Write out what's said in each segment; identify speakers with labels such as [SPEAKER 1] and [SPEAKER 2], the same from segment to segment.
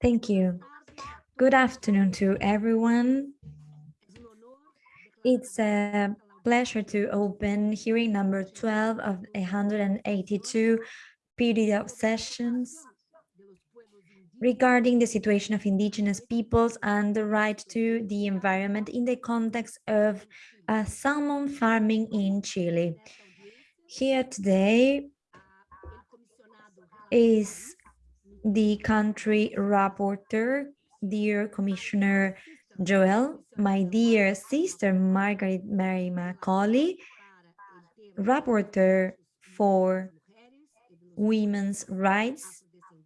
[SPEAKER 1] Thank you. Good afternoon to everyone. It's a pleasure to open hearing number 12 of 182 period of sessions regarding the situation of indigenous peoples and the right to the environment in the context of uh, salmon farming in Chile. Here today is the country rapporteur, dear Commissioner Joel, my dear sister Margaret Mary Macaulay, rapporteur for women's rights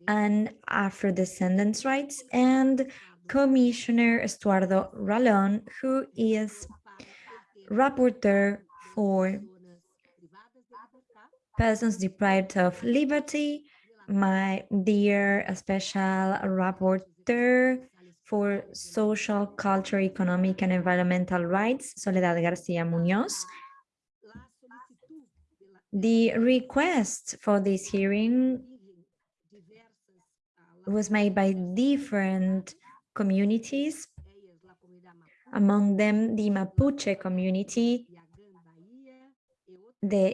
[SPEAKER 1] and Afro-descendants rights, and Commissioner Estuardo Ralón, who is rapporteur for persons deprived of liberty, my dear special rapporteur for social, culture, economic, and environmental rights, Soledad Garcia Munoz. The request for this hearing was made by different communities, among them the Mapuche community, the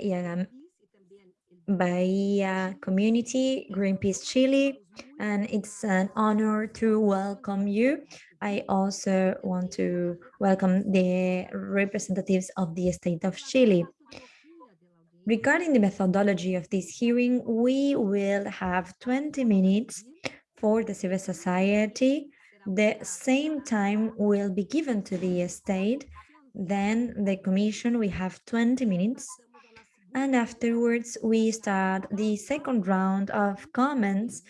[SPEAKER 1] Bahia community, Greenpeace Chile, and it's an honor to welcome you. I also want to welcome the representatives of the state of Chile. Regarding the methodology of this hearing, we will have 20 minutes for the civil society. The same time will be given to the state. Then the commission, we have 20 minutes and afterwards, we start the second round of comments.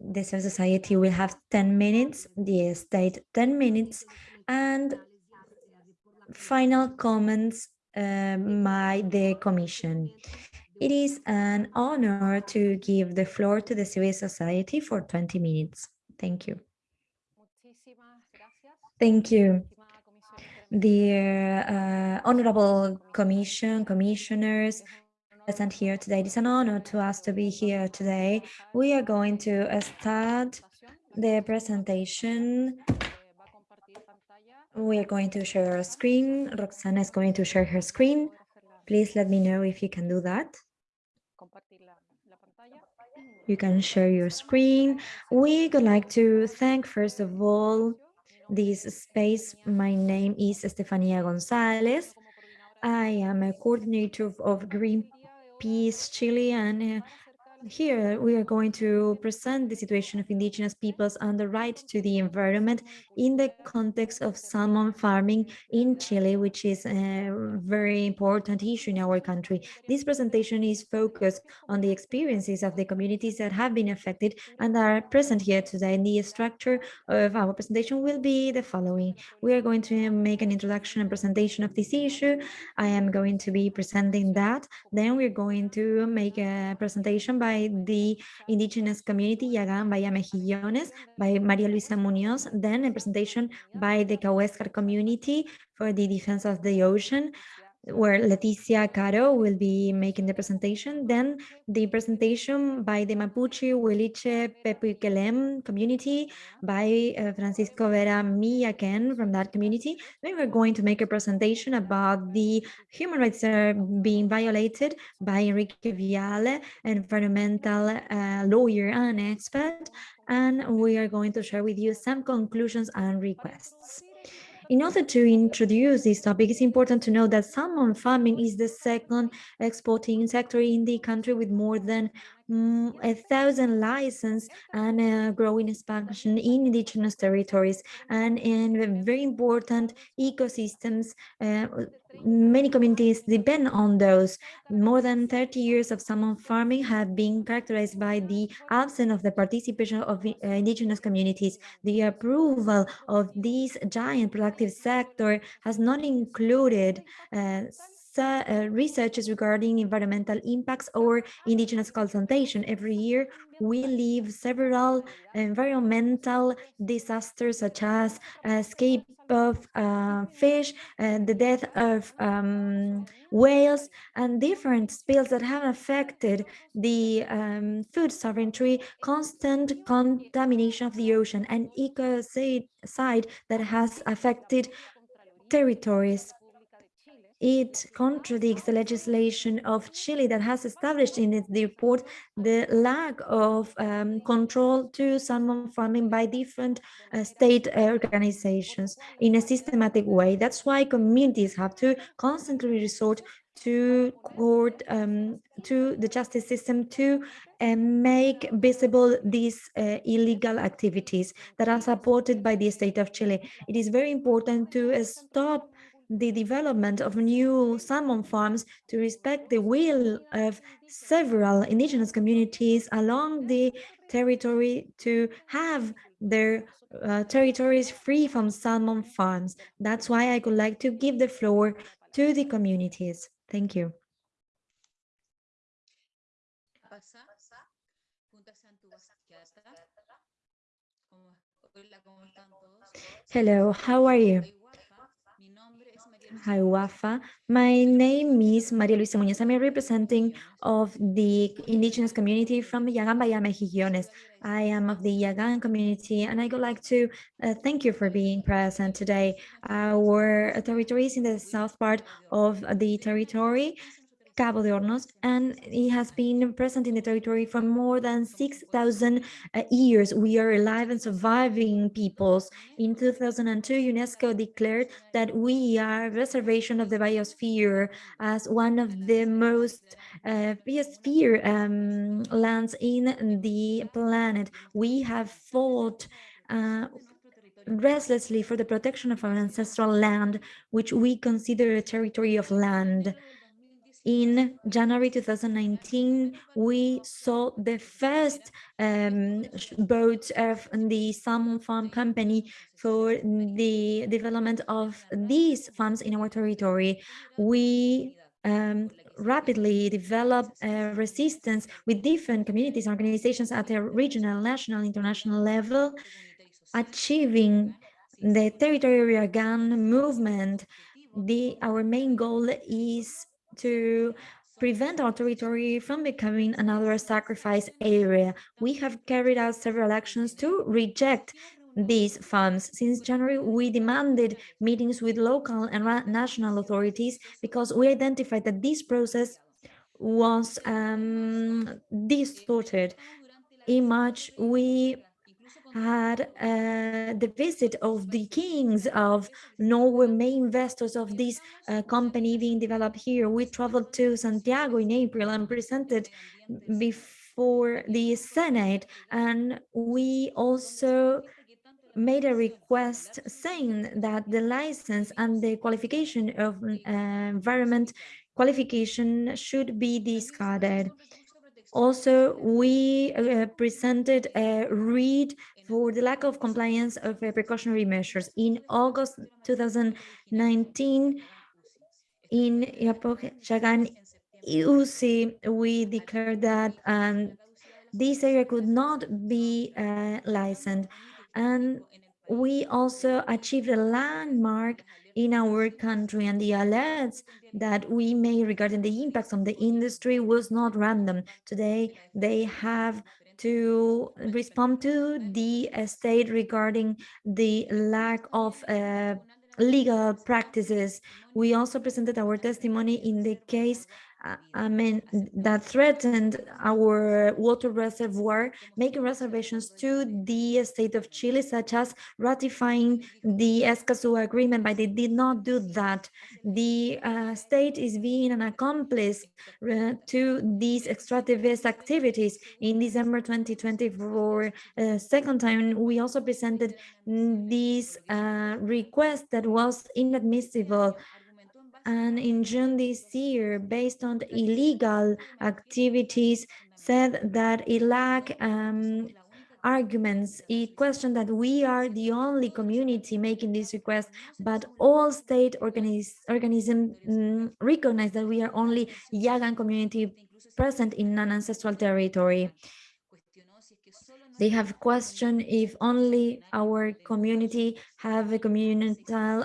[SPEAKER 1] The civil society will have 10 minutes, the state 10 minutes, and final comments uh, by the commission. It is an honor to give the floor to the civil society for 20 minutes. Thank you. Thank you. Dear uh, Honorable Commission, Commissioners, present here today. It is an honor to us to be here today. We are going to start the presentation. We are going to share our screen. Roxana is going to share her screen. Please let me know if you can do that. You can share your screen. We would like to thank, first of all, this space. My name is Estefania Gonzalez. I am a coordinator of Green Peace Chile and uh, here we are going to present the situation of indigenous peoples and the right to the environment in the context of salmon farming in Chile, which is a very important issue in our country. This presentation is focused on the experiences of the communities that have been affected and are present here today. And the structure of our presentation will be the following. We are going to make an introduction and presentation of this issue. I am going to be presenting that. Then we're going to make a presentation by by the indigenous community, Yagan Bahía Mejillones, by Maria Luisa Munoz, then a presentation by the Kaweskar community for the defense of the ocean, where Leticia Caro will be making the presentation. Then the presentation by the Mapuche Huiliche Pepiukelen community by uh, Francisco Vera Millaquén from that community. Then we're going to make a presentation about the human rights that are being violated by Enrique Viale, environmental uh, lawyer and expert. And we are going to share with you some conclusions and requests. In order to introduce this topic, it's important to know that salmon farming is the second exporting sector in the country with more than mm, a thousand license and growing expansion in indigenous territories and in very important ecosystems uh, many communities depend on those. More than 30 years of salmon farming have been characterized by the absence of the participation of uh, indigenous communities. The approval of this giant productive sector has not included uh, uh, researches regarding environmental impacts or indigenous consultation. Every year, we leave several environmental disasters such as escape of uh, fish, and the death of um, whales, and different spills that have affected the um, food sovereignty, constant contamination of the ocean, and ecocide that has affected territories it contradicts the legislation of Chile that has established in its report the lack of um, control to salmon farming by different uh, state organizations in a systematic way. That's why communities have to constantly resort to court, um, to the justice system to uh, make visible these uh, illegal activities that are supported by the state of Chile. It is very important to stop the development of new salmon farms to respect the will of several indigenous communities along the territory to have their uh, territories free from salmon farms. That's why I would like to give the floor to the communities. Thank you. Hello, how are you? Hi, Wafa. My name is Maria Luisa Muñoz. I'm representing of the indigenous community from the Yagan Bahía Mejillones. I am of the Yagan community, and I would like to uh, thank you for being present today. Our territory is in the south part of the territory, Cabo de Hornos, and it has been present in the territory for more than 6,000 uh, years. We are alive and surviving peoples. In 2002, UNESCO declared that we are reservation of the biosphere as one of the most uh, biosphere um, lands in the planet. We have fought uh, restlessly for the protection of our ancestral land, which we consider a territory of land in January 2019, we saw the first um, boat of the salmon farm company for the development of these farms in our territory. We um, rapidly develop a resistance with different communities, organizations at a regional, national, international level, achieving the territorial gun movement. The, our main goal is to prevent our territory from becoming another sacrifice area. We have carried out several actions to reject these farms. Since January, we demanded meetings with local and national authorities because we identified that this process was um, distorted. In March, we had uh, the visit of the kings of Norway, main investors of this uh, company being developed here. We traveled to Santiago in April and presented before the Senate, and we also made a request saying that the license and the qualification of uh, environment qualification should be discarded. Also, we uh, presented a read for the lack of compliance of uh, precautionary measures. In August 2019, in Chagan, UC, we declared that um, this area could not be uh, licensed. And we also achieved a landmark in our country and the alerts that we made regarding the impacts on the industry was not random. Today, they have to respond to the state regarding the lack of uh, legal practices. We also presented our testimony in the case I mean, that threatened our water reservoir, making reservations to the state of Chile, such as ratifying the Escazú agreement, but they did not do that. The uh, state is being an accomplice uh, to these extractivist activities. In December 2020, for a second time, we also presented this uh, request that was inadmissible and in June this year, based on illegal activities, said that it lacked um, arguments. It questioned that we are the only community making this request, but all state organis organisms mm, recognize that we are only Yagan community present in non-ancestral territory. They have questioned if only our community have a communal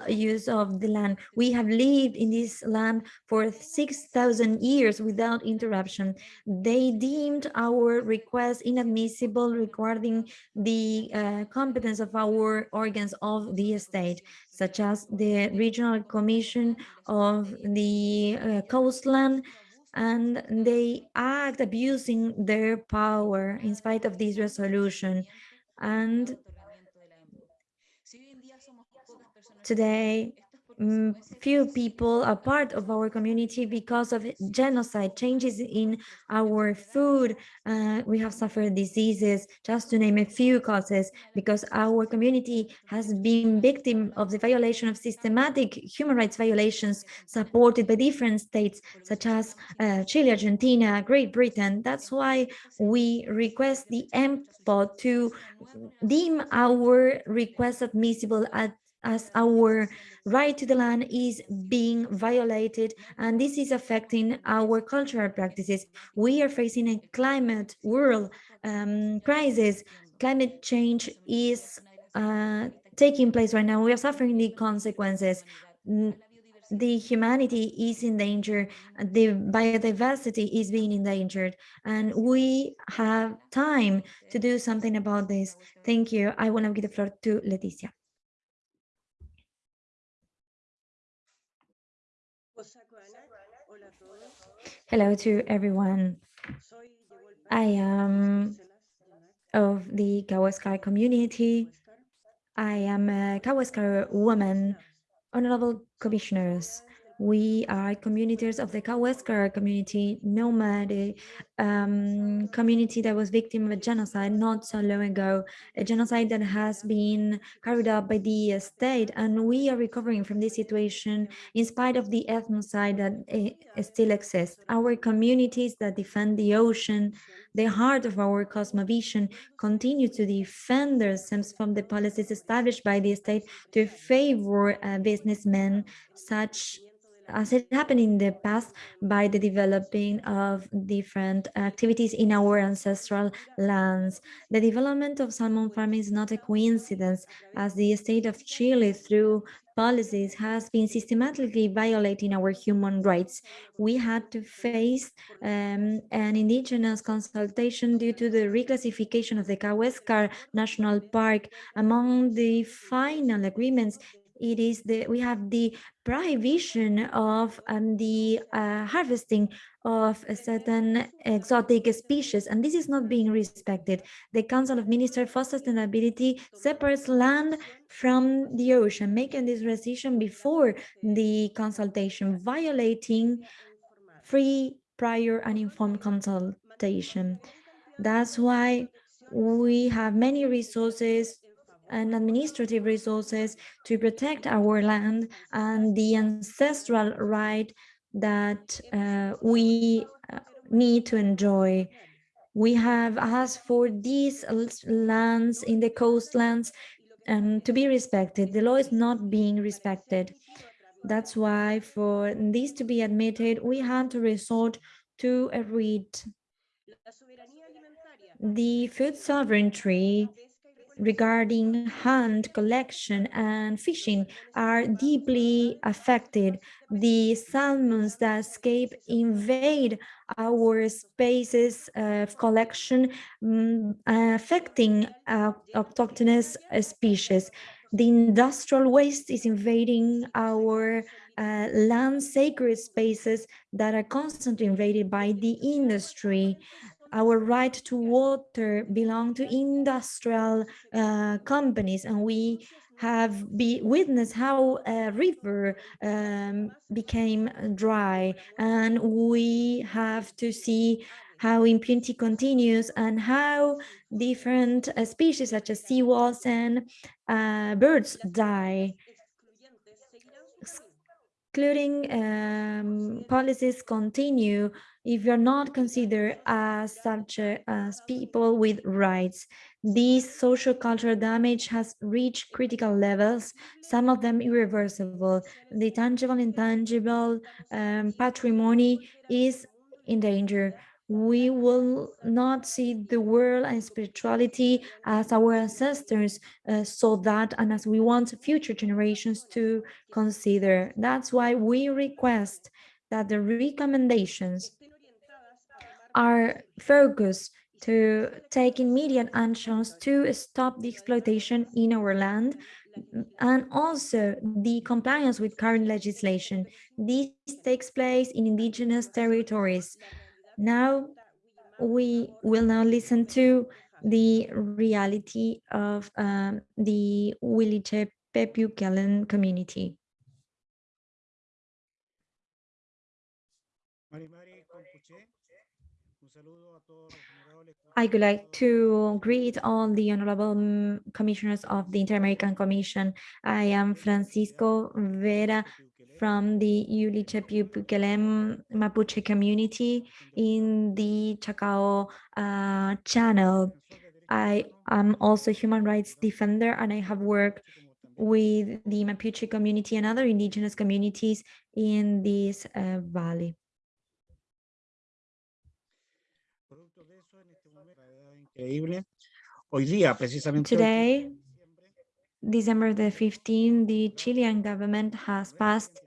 [SPEAKER 1] use of the land. We have lived in this land for 6,000 years without interruption. They deemed our request inadmissible regarding the uh, competence of our organs of the state, such as the Regional Commission of the uh, Coastland, and they act abusing their power in spite of this resolution. And today, few people are part of our community because of genocide, changes in our food. Uh, we have suffered diseases, just to name a few causes, because our community has been victim of the violation of systematic human rights violations supported by different states, such as uh, Chile, Argentina, Great Britain. That's why we request the EMPO to deem our request admissible at as our right to the land is being violated and this is affecting our cultural practices. We are facing a climate world um, crisis. Climate change is uh, taking place right now. We are suffering the consequences. The humanity is in danger, the biodiversity is being endangered, and we have time to do something about this. Thank you. I want to give the floor to Leticia. Hello to everyone. I am of the Kaweskar community. I am a Kaweskar woman, honorable commissioners. We are communities of the Kaweskar community, nomad um, community that was victim of a genocide not so long ago, a genocide that has been carried out by the state. And we are recovering from this situation in spite of the ethnocide that uh, still exists. Our communities that defend the ocean, the heart of our cosmovision, continue to defend themselves from the policies established by the state to favor uh, businessmen such as it happened in the past by the developing of different activities in our ancestral lands. The development of salmon farming is not a coincidence as the state of Chile through policies has been systematically violating our human rights. We had to face um, an indigenous consultation due to the reclassification of the Kaweskar National Park. Among the final agreements it is the we have the prohibition of um, the uh, harvesting of a certain exotic species and this is not being respected. The council of ministers for sustainability separates land from the ocean making this decision before the consultation violating free prior and informed consultation. That's why we have many resources and administrative resources to protect our land and the ancestral right that uh, we uh, need to enjoy. We have asked for these lands in the coastlands um, to be respected. The law is not being respected. That's why for this to be admitted, we had to resort to a read. The food sovereignty regarding hunt, collection, and fishing are deeply affected. The salmons that escape invade our spaces of collection, um, affecting uh, autochthonous species. The industrial waste is invading our uh, land sacred spaces that are constantly invaded by the industry our right to water belong to industrial uh, companies and we have be witnessed how a river um, became dry and we have to see how impunity continues and how different uh, species such as seawalls and uh, birds die. Excluding um, policies continue if you're not considered as subject as people with rights. This social cultural damage has reached critical levels, some of them irreversible. The tangible, and intangible um, patrimony is in danger we will not see the world and spirituality as our ancestors uh, saw that and as we want future generations to consider. That's why we request that the recommendations are focus to take immediate actions to stop the exploitation in our land and also the compliance with current legislation. This takes place in indigenous territories now we will now listen to the reality of um, the Williche Pepiukelen community. I would like to greet all the honorable mm, commissioners of the Inter-American Commission. I am Francisco Vera from the Huilliche Pepiukelen Mapuche community in the Chacao uh, channel. I am also a human rights defender and I have worked with the Mapuche community and other indigenous communities in this uh, valley. Today, December the 15th, the Chilean government has passed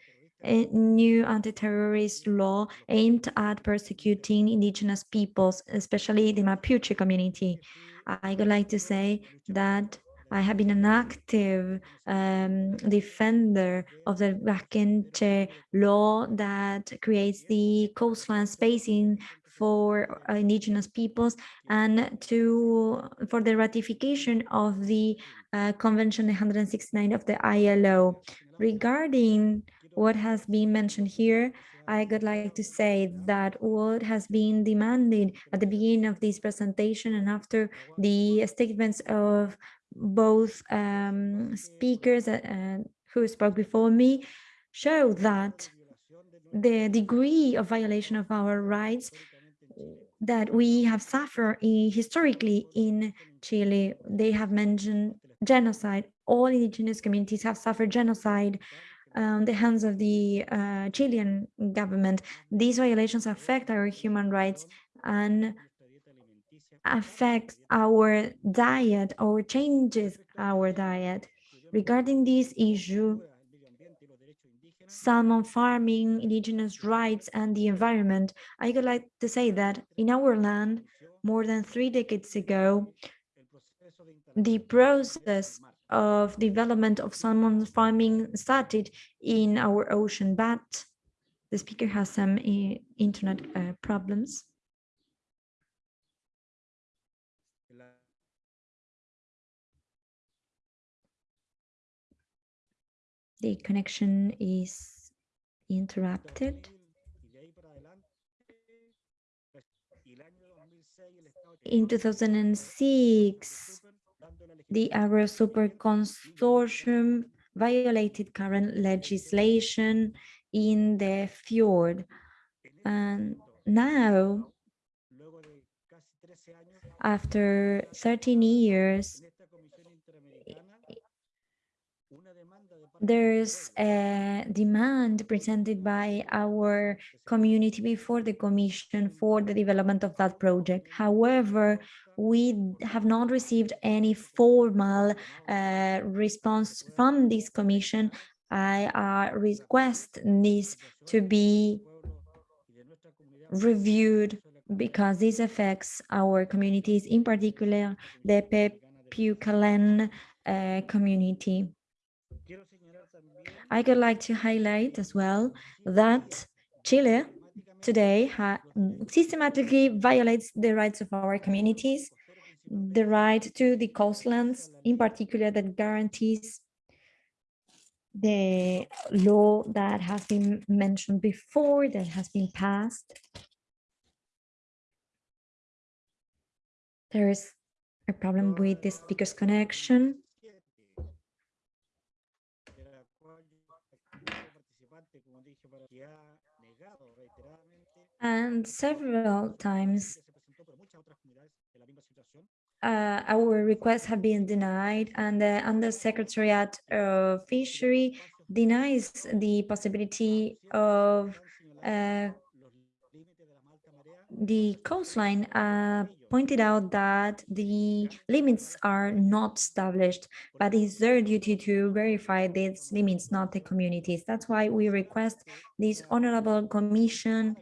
[SPEAKER 1] a new anti-terrorist law aimed at persecuting indigenous peoples, especially the Mapuche community. I would like to say that I have been an active um, defender of the Lafkenche law that creates the coastline spacing for indigenous peoples and to for the ratification of the uh, Convention 169 of the ILO. Regarding what has been mentioned here, I would like to say that what has been demanded at the beginning of this presentation and after the statements of both um, speakers uh, who spoke before me show that the degree of violation of our rights that we have suffered historically in Chile. They have mentioned genocide. All indigenous communities have suffered genocide on the hands of the uh, Chilean government. These violations affect our human rights and affect our diet or changes our diet. Regarding this issue, salmon farming, indigenous rights, and the environment, I would like to say that in our land, more than three decades ago, the process of development of salmon farming started in our ocean, but the speaker has some uh, internet uh, problems. The connection is interrupted. In 2006, the Agrosuper Consortium violated current legislation in the fjord. And now, after 13 years, there's a demand presented by our community before the commission for the development of that project. However, we have not received any formal uh, response from this commission. I uh, request this to be reviewed because this affects our communities, in particular the Pepiukelen uh, community. I would like to highlight as well that Chile today mm, systematically violates the rights of our communities, the right to the coastlands, in particular that guarantees the law that has been mentioned before, that has been passed. There is a problem with the speaker's connection. And several times uh, our requests have been denied and the Undersecretariat of Fishery denies the possibility of uh, the coastline uh, pointed out that the limits are not established, but it's their duty to verify these limits, not the communities. That's why we request this honorable commission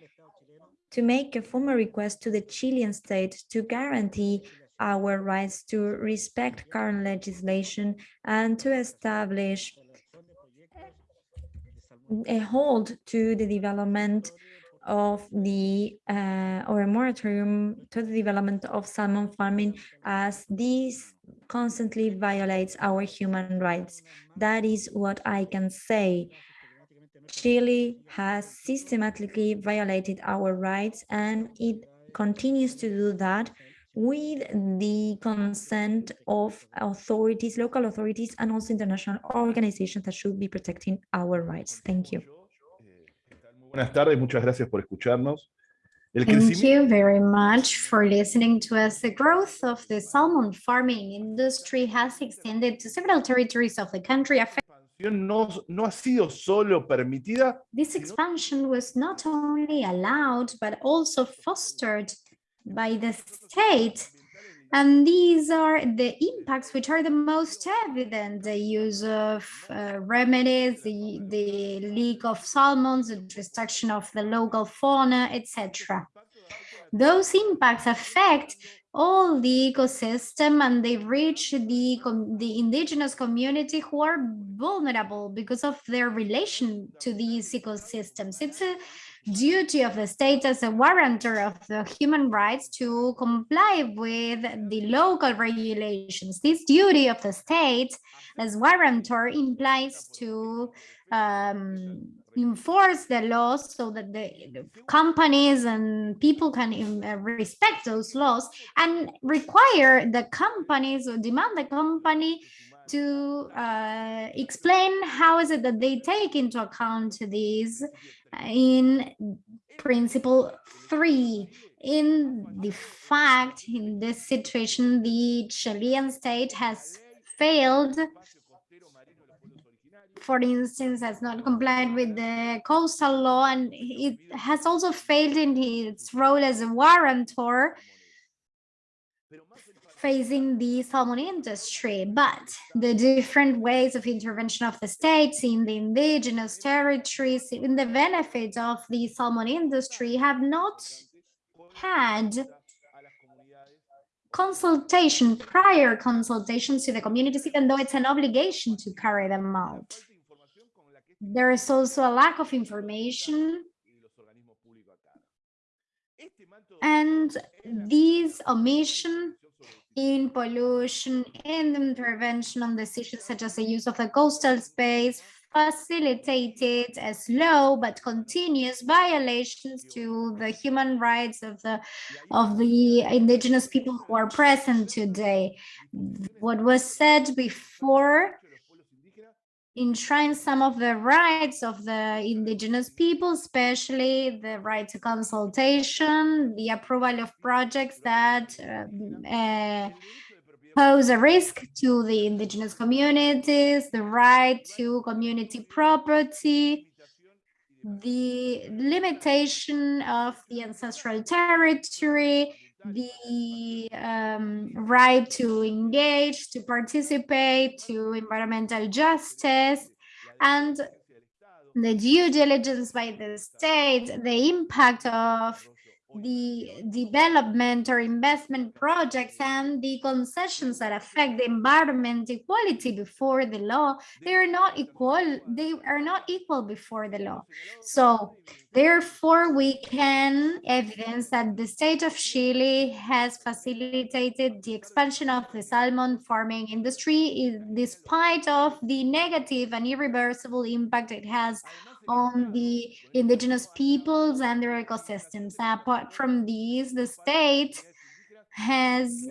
[SPEAKER 1] to make a formal request to the Chilean state to guarantee our rights to respect current legislation and to establish a hold to the development of the uh, or a moratorium to the development of salmon farming as this constantly violates our human rights. That is what I can say. Chile has systematically violated our rights and it continues to do that with the consent of authorities, local authorities, and also international organizations that should be protecting our rights. Thank you.
[SPEAKER 2] Buenas tardes, muchas gracias por escucharnos. El
[SPEAKER 3] Thank you very much for listening to us. The growth of the salmon farming industry has extended to several territories of the country.
[SPEAKER 2] No, no ha sido solo permitida.
[SPEAKER 3] This expansion was not only allowed, but also fostered by the state and these are the impacts which are the most evident, the use of uh, remedies, the, the leak of salmons, the destruction of the local fauna, etc. Those impacts affect all the ecosystem and they reach the, the indigenous community who are vulnerable because of their relation to these ecosystems. It's a duty of the state as a warrantor of the human rights to comply with the local regulations. This duty of the state as warrantor implies to um, enforce the laws so that the, companies and people can uh, respect those laws and require the companies or demand the company to uh, explain how is it that they take into account these in principle three. In the fact in this situation the Chilean state has failed for instance has not complied with the coastal law and it has also failed in its role as a warrantor facing the salmon industry, but the different ways of intervention of the states in the indigenous territories, in the benefits of the salmon industry have not had consultation, prior consultations to the communities, even though it's an obligation to carry them out. There is also a lack of information and these omission in pollution, and intervention on decisions such as the use of the coastal space, facilitated a slow but continuous violations to the human rights of the of the indigenous people who are present today. What was said before enshrines some of the rights of the indigenous people, especially the right to consultation, the approval of projects that uh, uh, pose a risk to the indigenous communities, the right to community property, the limitation of the ancestral territory, the um, right to engage, to participate, to environmental justice, and the due diligence by the state, the impact of the development or investment projects and the concessions that affect the environment equality before the law they are not equal they are not equal before the law. So therefore we can evidence that the state of chile has facilitated the expansion of the salmon farming industry despite of the negative and irreversible impact it has on the indigenous peoples and their ecosystems. Apart from these, the state has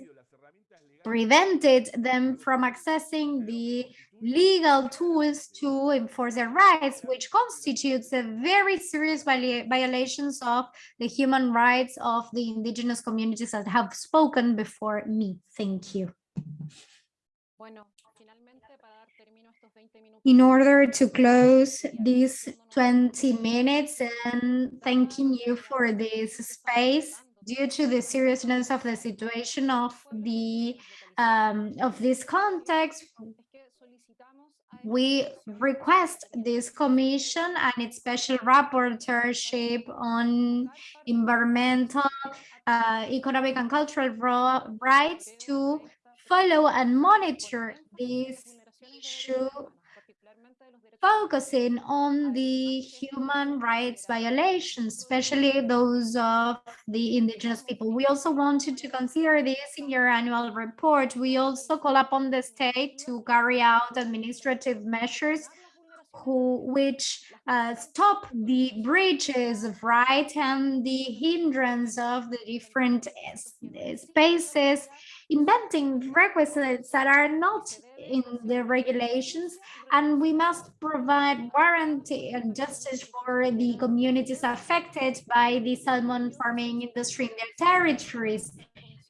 [SPEAKER 3] prevented them from accessing the legal tools to enforce their rights, which constitutes a very serious violations of the human rights of the indigenous communities that have spoken before me. Thank you. In order to close these 20 minutes and thanking you for this space, due to the seriousness of the situation of the um, of this context, we request this commission and its special rapporteurship on environmental, uh, economic and cultural rights to follow and monitor this issue focusing on the human rights violations, especially those of the indigenous people. We also wanted to consider this in your annual report. We also call upon the state to carry out administrative measures who, which uh, stop the breaches of rights and the hindrance of the different spaces inventing requisites that are not in the regulations and we must provide warranty and justice for the communities affected by the salmon farming industry in their territories.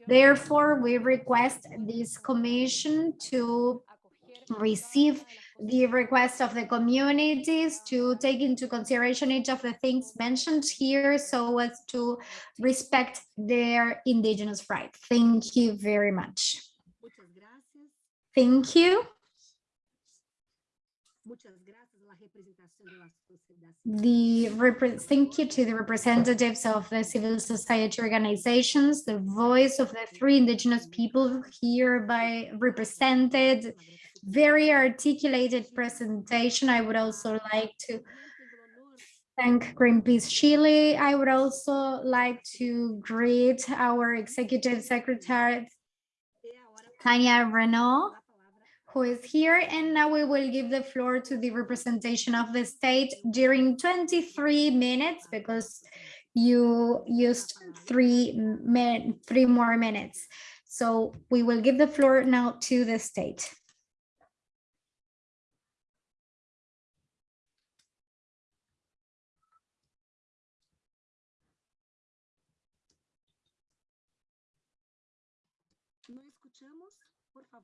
[SPEAKER 3] Therefore, we request this commission to receive the request of the communities to take into consideration each of the things mentioned here so as to respect their indigenous rights. Thank you very much. Thank you. The thank you to the representatives of the civil society organizations, the voice of the three indigenous people hereby represented, very articulated presentation. I would also like to thank Greenpeace Chile. I would also like to greet our executive secretary, Tania Reneaum, who is here. And now we will give the floor to the representation of the state during 23 minutes because you used three, three more minutes. So we will give the floor now to the state.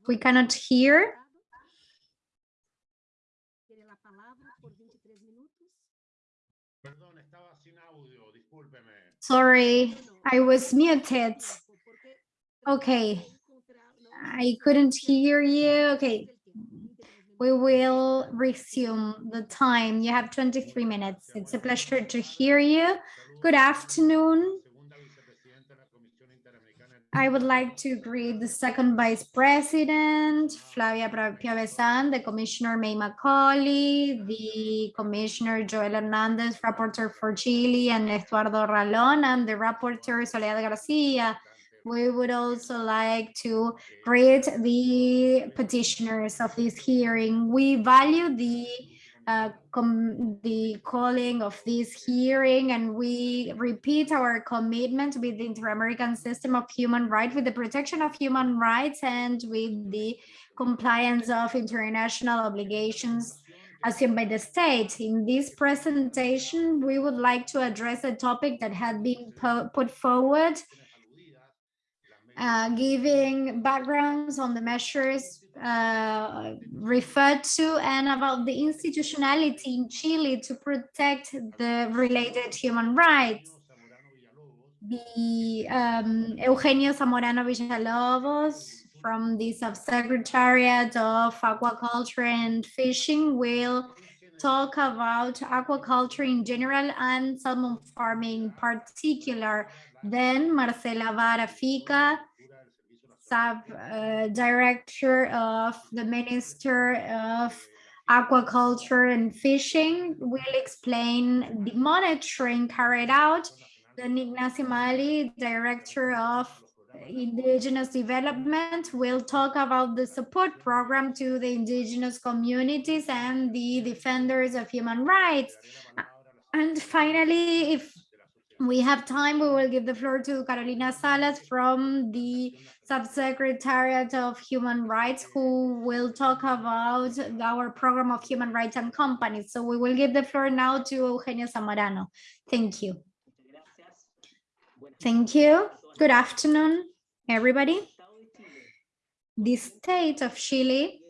[SPEAKER 3] We cannot hear. Sorry, I was muted. Okay, I couldn't hear you. Okay, we will resume the time. You have 23 minutes. It's a pleasure to hear you. Good afternoon. I would like to greet the second vice president, Flavia Piovesan, the commissioner May Macaulay, the commissioner Joel Hernandez, rapporteur for Chile, and Eduardo Ralón, and the rapporteur Soledad Garcia. We would also like to greet the petitioners of this hearing. We value the uh, the calling of this hearing and we repeat our commitment with the Inter-American System of Human Rights, with the protection of human rights and with the compliance of international obligations assumed by the state. In this presentation, we would like to address a topic that had been put forward, uh, giving backgrounds on the measures uh, referred to and about the institutionality in Chile to protect the related human rights. The um, Eugenio Zamorano Villalobos from the Subsecretariat of Aquaculture and Fishing will talk about aquaculture in general and salmon farming in particular. Then Marcela Vara-Fica uh, director of the Minister of Aquaculture and Fishing will explain the monitoring carried out. Then Ignacio Malig, director of indigenous development will talk about the support program to the indigenous communities and the defenders of human rights. And finally, if we have time, we will give the floor to Carolina Salas from the Subsecretariat of Human Rights, who will talk about our program of human rights and companies. So we will give the floor now to Eugenio Zamorano. Thank you. Thank you. Good afternoon, everybody. The state of Chile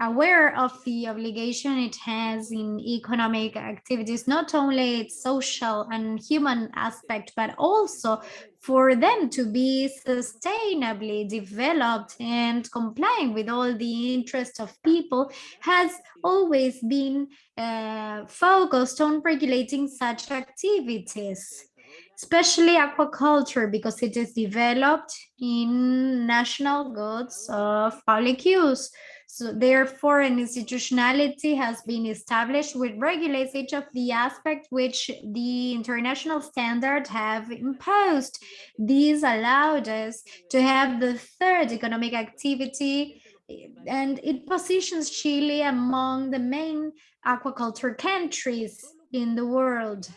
[SPEAKER 3] aware of the obligation it has in economic activities, not only its social and human aspect, but also for them to be sustainably developed and complying with all the interests of people has always been uh, focused on regulating such activities especially aquaculture because it is developed in national goods of public use. So therefore, an institutionality has been established which regulates each of the aspects which the international standards have imposed. These allowed us to have the third economic activity and it positions Chile among the main aquaculture countries in the world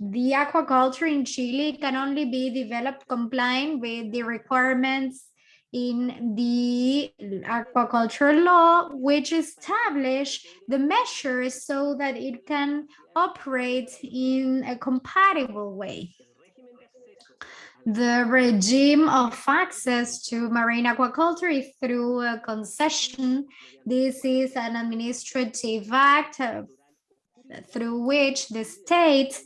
[SPEAKER 3] the aquaculture in Chile can only be developed complying with the requirements in the aquaculture law, which establish the measures so that it can operate in a compatible way. The regime of access to marine aquaculture is through a concession. This is an administrative act uh, through which the state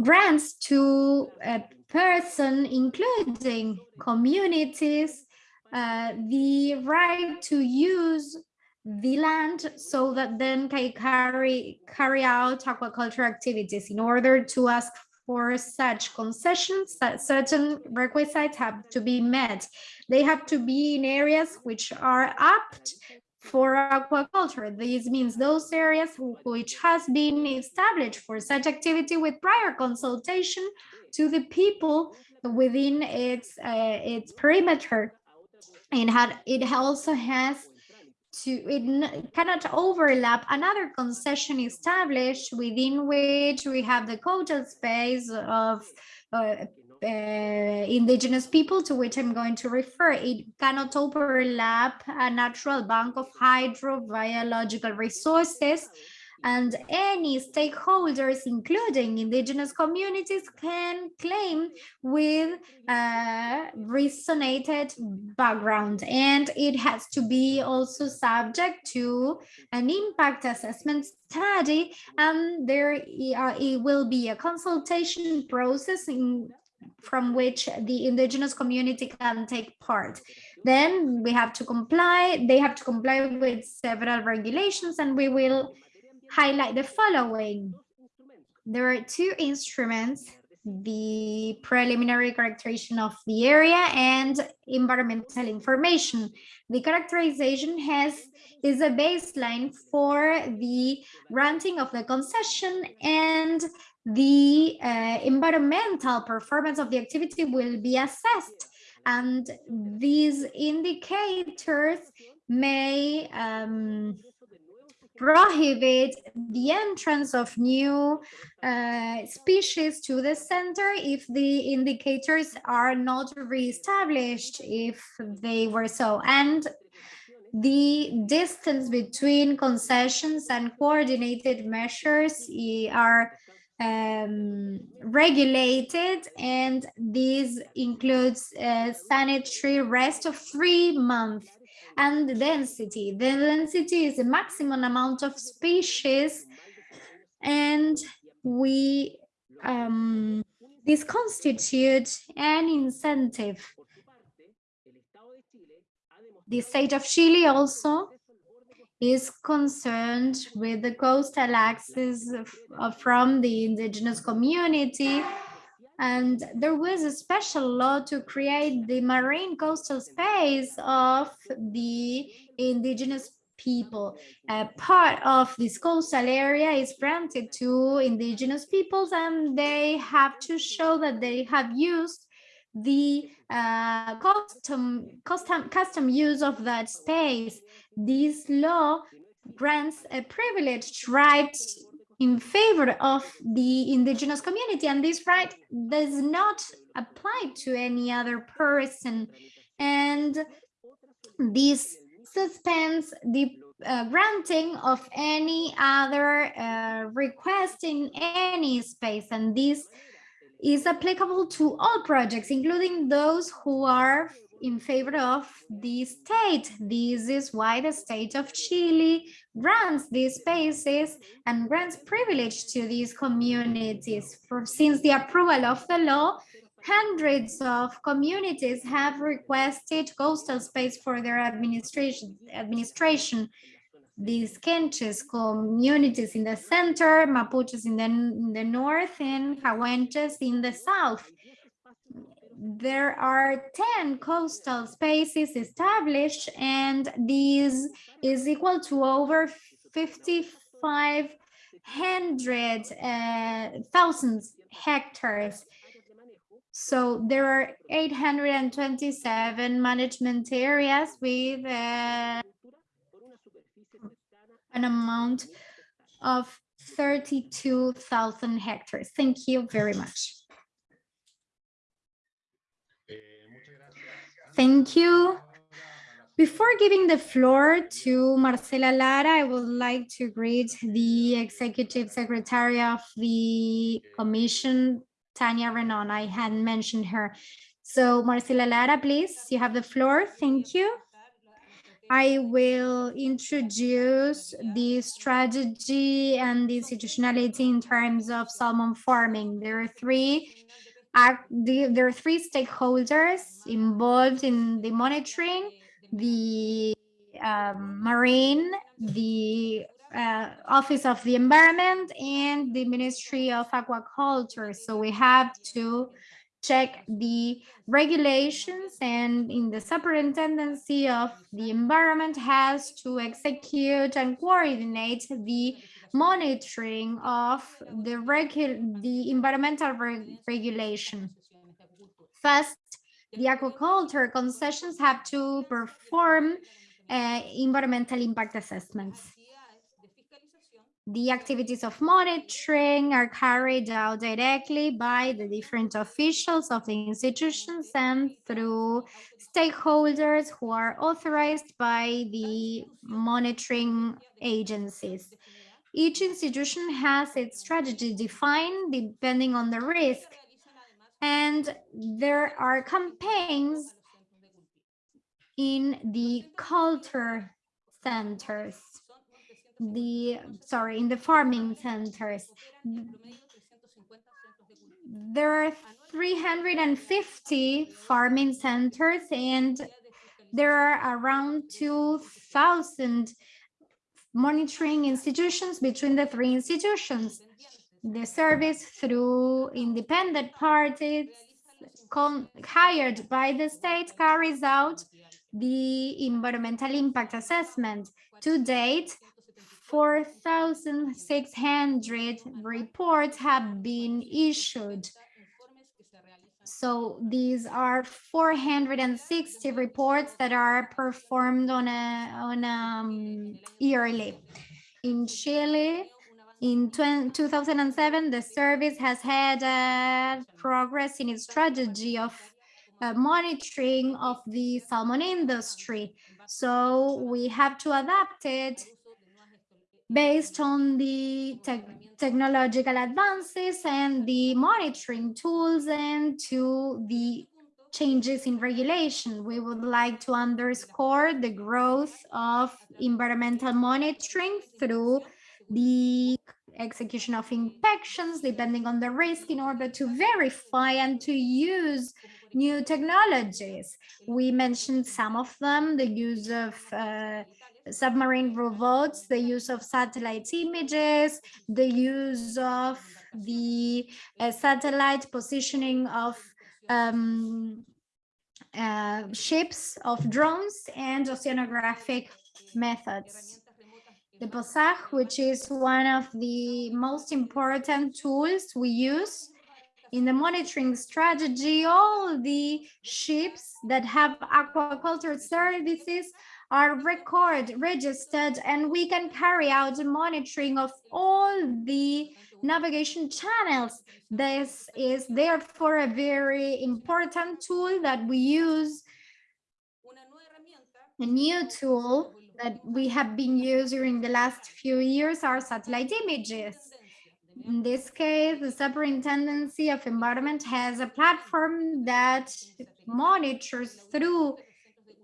[SPEAKER 3] grants to a person, including communities, uh, the right to use the land so that then can carry carry out aquaculture activities in order to ask for such concessions certain requisites have to be met. They have to be in areas which are apt for aquaculture. This means those areas which has been established for such activity with prior consultation to the people within its uh, its perimeter. And had it also has to it cannot overlap another concession established within which we have the coastal space of uh, uh, indigenous people to which I'm going to refer. It cannot overlap a natural bank of hydrobiological resources and any stakeholders, including indigenous communities, can claim with a resonated background. And it has to be also subject to an impact assessment study, and there uh, it will be a consultation process in from which the indigenous community can take part. Then we have to comply, they have to comply with several regulations and we will highlight the following. There are two instruments, the preliminary characterization of the area and environmental information. The characterization has is a baseline for the granting of the concession and the uh, environmental performance of the activity will be assessed. And these indicators may um, prohibit the entrance of new uh, species to the center if the indicators are not reestablished if they were so. And the distance between concessions and coordinated measures are um, regulated and this includes sanitary rest of three months and the density. The density is the maximum amount of species and we um, this constitutes an incentive. The state of Chile also is concerned with the coastal access from the indigenous community and there was a special law to create the marine coastal space of the indigenous people. A part of this coastal area is granted to indigenous peoples and they have to show that they have used the uh, custom, custom, custom use of that space. This law grants a privileged right in favor of the indigenous community and this right does not apply to any other person. And this suspends the uh, granting of any other uh, request in any space. And this is applicable to all projects including those who are in favor of the state. This is why the state of Chile grants these spaces and grants privilege to these communities. For since the approval of the law, hundreds of communities have requested coastal space for their administration. administration. These Quenches communities in the center, Mapuches in the, in the north, and Cahuenches in the south there are 10 coastal spaces established and these is equal to over 5,500 uh, hectares. So there are 827 management areas with uh, an amount of 32,000 hectares. Thank you very much. Thank you. Before giving the floor to Marcela Lara, I would like to greet the Executive Secretary of the Commission, Tania Reneaum. I hadn't mentioned her. So Marcela Lara, please, you have the floor. Thank you. I will introduce the strategy and the institutionality in terms of salmon farming. There are three the, there are three stakeholders involved in the monitoring, the um, marine, the uh, Office of the Environment, and the Ministry of Aquaculture. So we have to check the regulations and in the superintendency of the environment has to execute and coordinate the monitoring of the the environmental re regulation. First, the aquaculture concessions have to perform uh, environmental impact assessments. The activities of monitoring are carried out directly by the different officials of the institutions and through stakeholders who are authorized by the monitoring agencies. Each institution has its strategy defined depending on the risk. And there are campaigns in the culture centers, the, sorry, in the farming centers. There are 350 farming centers and there are around 2,000 monitoring institutions between the three institutions. The service through independent parties hired by the state carries out the environmental impact assessment. To date, 4,600 reports have been issued so these are 460 reports that are performed on a on a um, yearly. In Chile, in 2007, the service has had uh, progress in its strategy of uh, monitoring of the salmon industry. So we have to adapt it based on the te technological advances and the monitoring tools and to the changes in regulation. We would like to underscore the growth of environmental monitoring through the execution of inspections depending on the risk in order to verify and to use new technologies. We mentioned some of them, the use of uh, submarine robots, the use of satellite images, the use of the uh, satellite positioning of um, uh, ships, of drones, and oceanographic methods. The POSAT, which is one of the most important tools we use in the monitoring strategy, all the ships that have aquaculture services are record registered and we can carry out the monitoring of all the navigation channels. This is therefore a very important tool that we use, a new tool that we have been using during the last few years are satellite images. In this case, the Superintendency of Environment has a platform that monitors through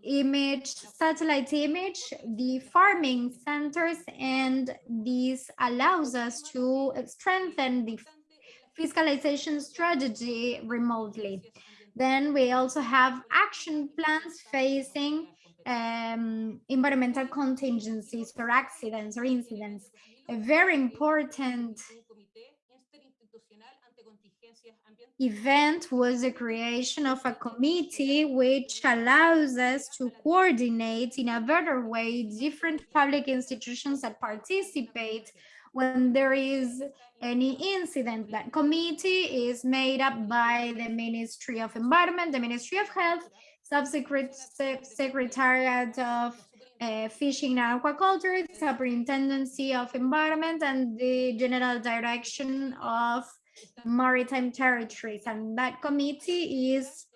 [SPEAKER 3] image, satellite image, the farming centers, and this allows us to strengthen the fiscalization strategy remotely. Then we also have action plans facing um, environmental contingencies or accidents or incidents. A very important event was the creation of a committee which allows us to coordinate in a better way different public institutions that participate when there is any incident. That committee is made up by the Ministry of Environment, the Ministry of Health, Subsecretariat of uh, Fishing and Aquaculture, Superintendency of Environment, and the General Direction of Maritime Territories. And that committee is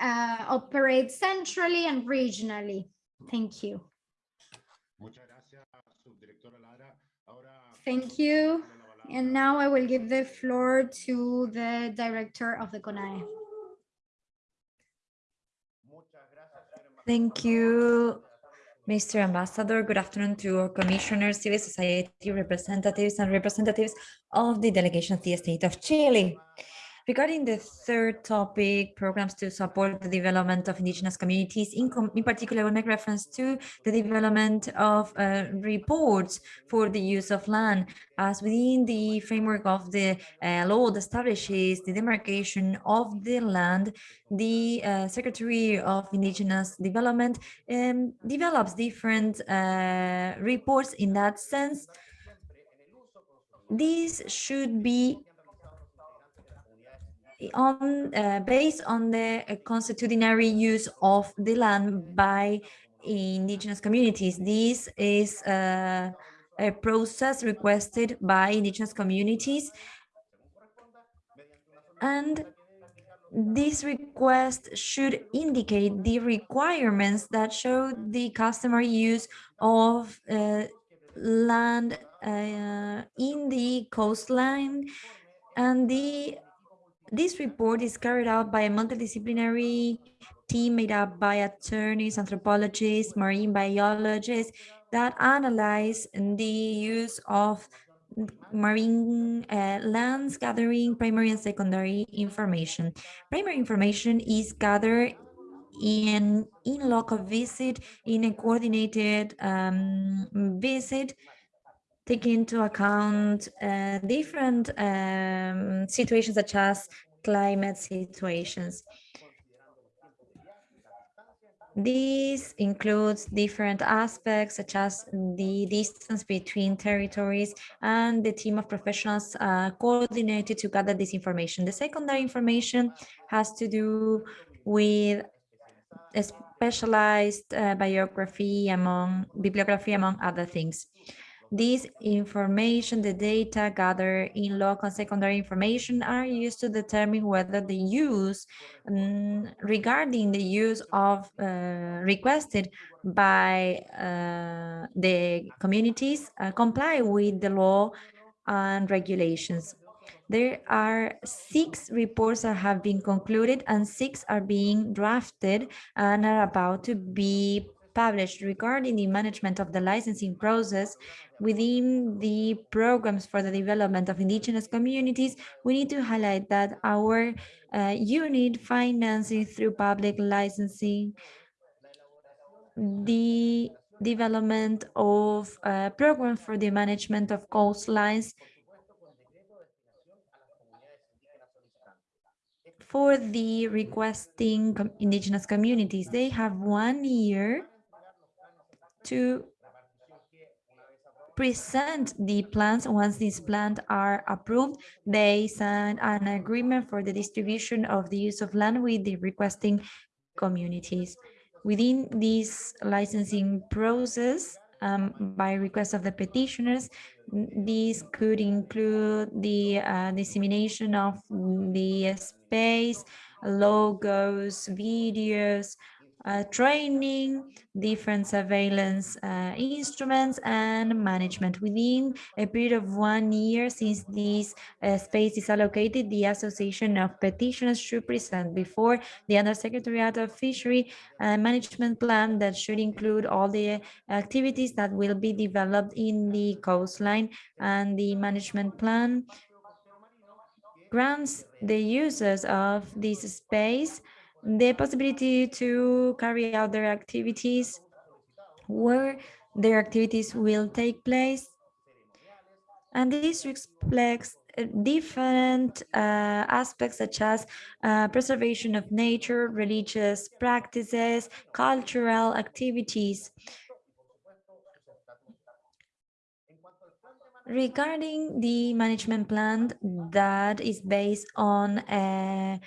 [SPEAKER 3] uh, operates centrally and regionally. Thank you. Thank you. And now I will give the floor to the director of the CONADI.
[SPEAKER 1] Thank you, Mr. Ambassador. Good afternoon to our commissioners, civil society representatives and representatives of the delegation of the state of Chile. Regarding the third topic, programs to support the development of indigenous communities, in, in particular, we make reference to the development of uh, reports for the use of land, as within the framework of the uh, law that establishes the demarcation of the land, the uh, Secretary of Indigenous Development um, develops different uh, reports in that sense. These should be on uh, based on the uh, constitutionary use of the land by indigenous communities. This is uh, a process requested by indigenous communities and this request should indicate the requirements that show the customary use of uh, land uh, in the coastline and the this report is carried out by a multidisciplinary team made up by attorneys, anthropologists, marine biologists that analyze the use of marine uh, lands gathering primary and secondary information. Primary information is gathered in in local visit, in a coordinated um, visit take into account uh, different um, situations such as climate situations. This includes different aspects such as the distance between territories and the team of professionals uh, coordinated to gather this information. The secondary information has to do with specialized uh, biography among bibliography among other things. This information, the data gathered in local secondary information are used to determine whether the use um, regarding the use of uh, requested by uh, the communities uh, comply with the law and regulations. There are six reports that have been concluded and six are being drafted and are about to be published regarding the management of the licensing process within the programs for the development of indigenous communities, we need to highlight that our uh, unit financing through public licensing, the development of a program for the management of coastlines for the requesting indigenous communities. They have one year to present the plans. Once these plans are approved, they sign an agreement for the distribution of the use of land with the requesting communities. Within this licensing process, um, by request of the petitioners, these could include the uh, dissemination of the space, logos, videos, uh, training, different surveillance uh, instruments and management. Within a period of one year since this uh, space is allocated, the Association of Petitioners should present before the Undersecretariat of Fishery a management plan that should include all the activities that will be developed in the coastline and the management plan grants the users of this space the possibility to carry out their activities where their activities will take place. And this reflects uh, different uh, aspects such as uh, preservation of nature, religious practices, cultural activities. Regarding the management plan that is based on a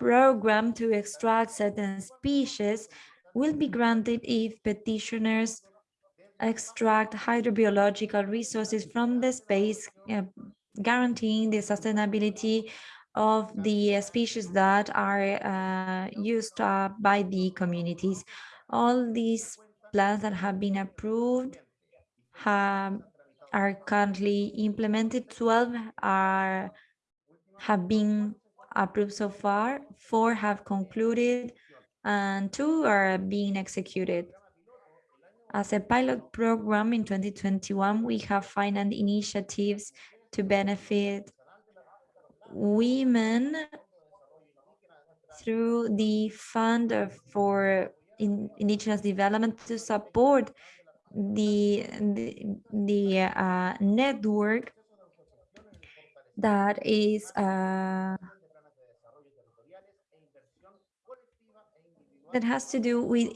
[SPEAKER 1] program to extract certain species will be granted if petitioners extract hydrobiological resources from the space, uh, guaranteeing the sustainability of the species that are uh, used uh, by the communities. All these plans that have been approved have, are currently implemented. 12 are have been approved so far, four have concluded, and two are being executed. As a pilot program in 2021, we have financed initiatives to benefit women through the Fund for Indigenous Development to support the, the, the uh, network that is uh, that has to do with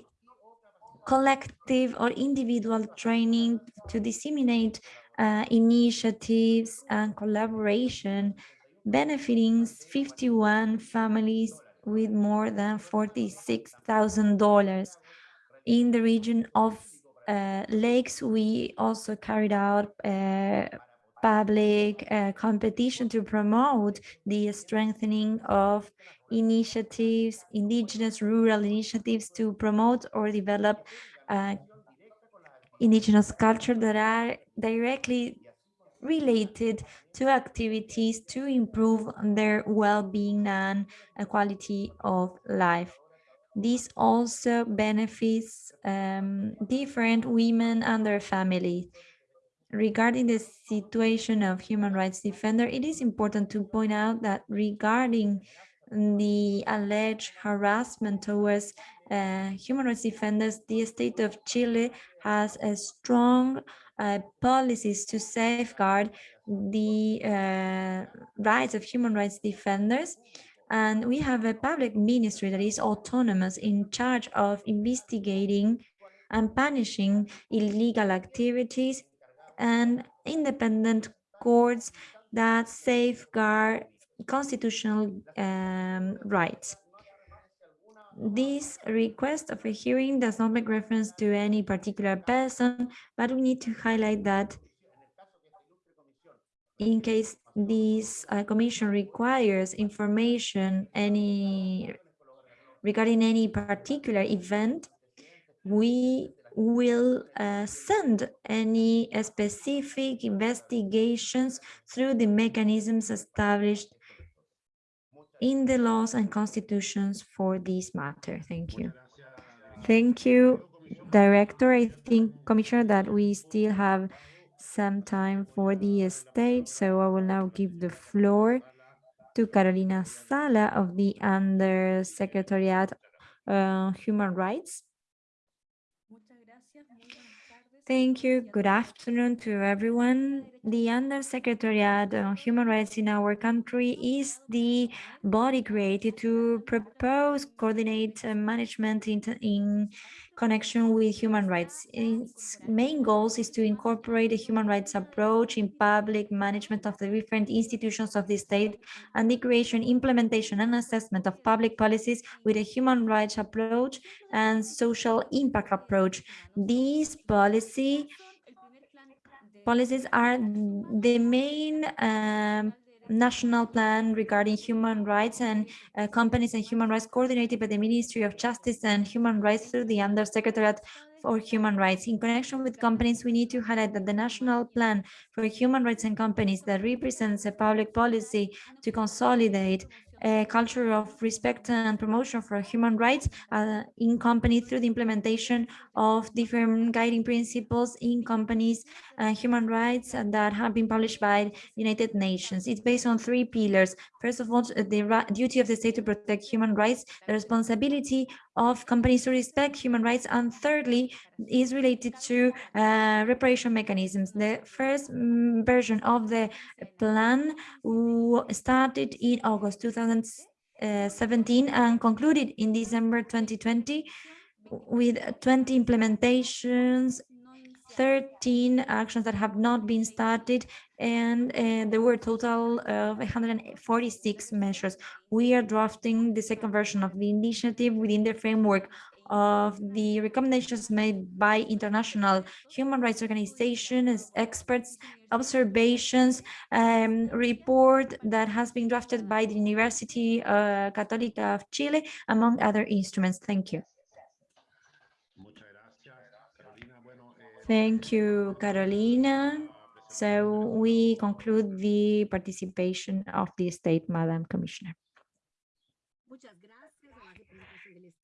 [SPEAKER 1] collective or individual training to disseminate uh, initiatives and collaboration benefiting 51 families with more than $46,000. In the region of uh, lakes, we also carried out uh, public uh, competition to promote the strengthening of initiatives, indigenous rural initiatives to promote or develop uh, indigenous culture that are directly related to activities to improve their well-being and quality of life. This also benefits um, different women and their families regarding the situation of human rights defender, it is important to point out that regarding the alleged harassment towards uh, human rights defenders, the state of Chile has a strong uh, policies to safeguard the uh, rights of human rights defenders. And we have a public ministry that is autonomous in charge of investigating and punishing illegal activities and independent courts that safeguard constitutional um, rights. This request of a hearing does not make reference to any particular person, but we need to highlight that in case this uh, commission requires information any regarding any particular event, we will uh, send any specific investigations through the mechanisms established in the laws and constitutions for this matter. Thank you. Thank you, Director. I think, Commissioner, that we still have some time for the state, so I will now give the floor to Carolina Sala of the Undersecretariat uh, Human Rights. Thank you. Good afternoon to everyone. The Undersecretariat on Human Rights in our country is the body created to propose, coordinate management in, in connection with human rights. Its main goals is to incorporate a human rights approach in public management of the different institutions of the state and the creation, implementation and assessment of public policies with a human rights approach and social impact approach. These policy policies are the main um, national plan regarding human rights and uh, companies and human rights coordinated by the Ministry of Justice and Human Rights through the Undersecretariat for Human Rights. In connection with companies, we need to highlight that the national plan for human rights and companies that represents a public policy to consolidate a culture of respect and promotion for human rights uh, in companies through the implementation of different guiding principles in companies and human rights that have been published by United Nations. It's based on three pillars. First of all, the duty of the state to protect human rights, the responsibility of companies to respect human rights, and thirdly, is related to uh, reparation mechanisms. The first mm, version of the plan started in August 2017 and concluded in December 2020 with 20 implementations 13 actions that have not been started and uh, there were a total of 146 measures. We are drafting the second version of the initiative within the framework of the recommendations made by international human rights organizations, experts, observations, um, report that has been drafted by the University uh, Católica of Chile, among other instruments. Thank you. Thank you, Carolina. So we conclude the participation of the state, Madam Commissioner.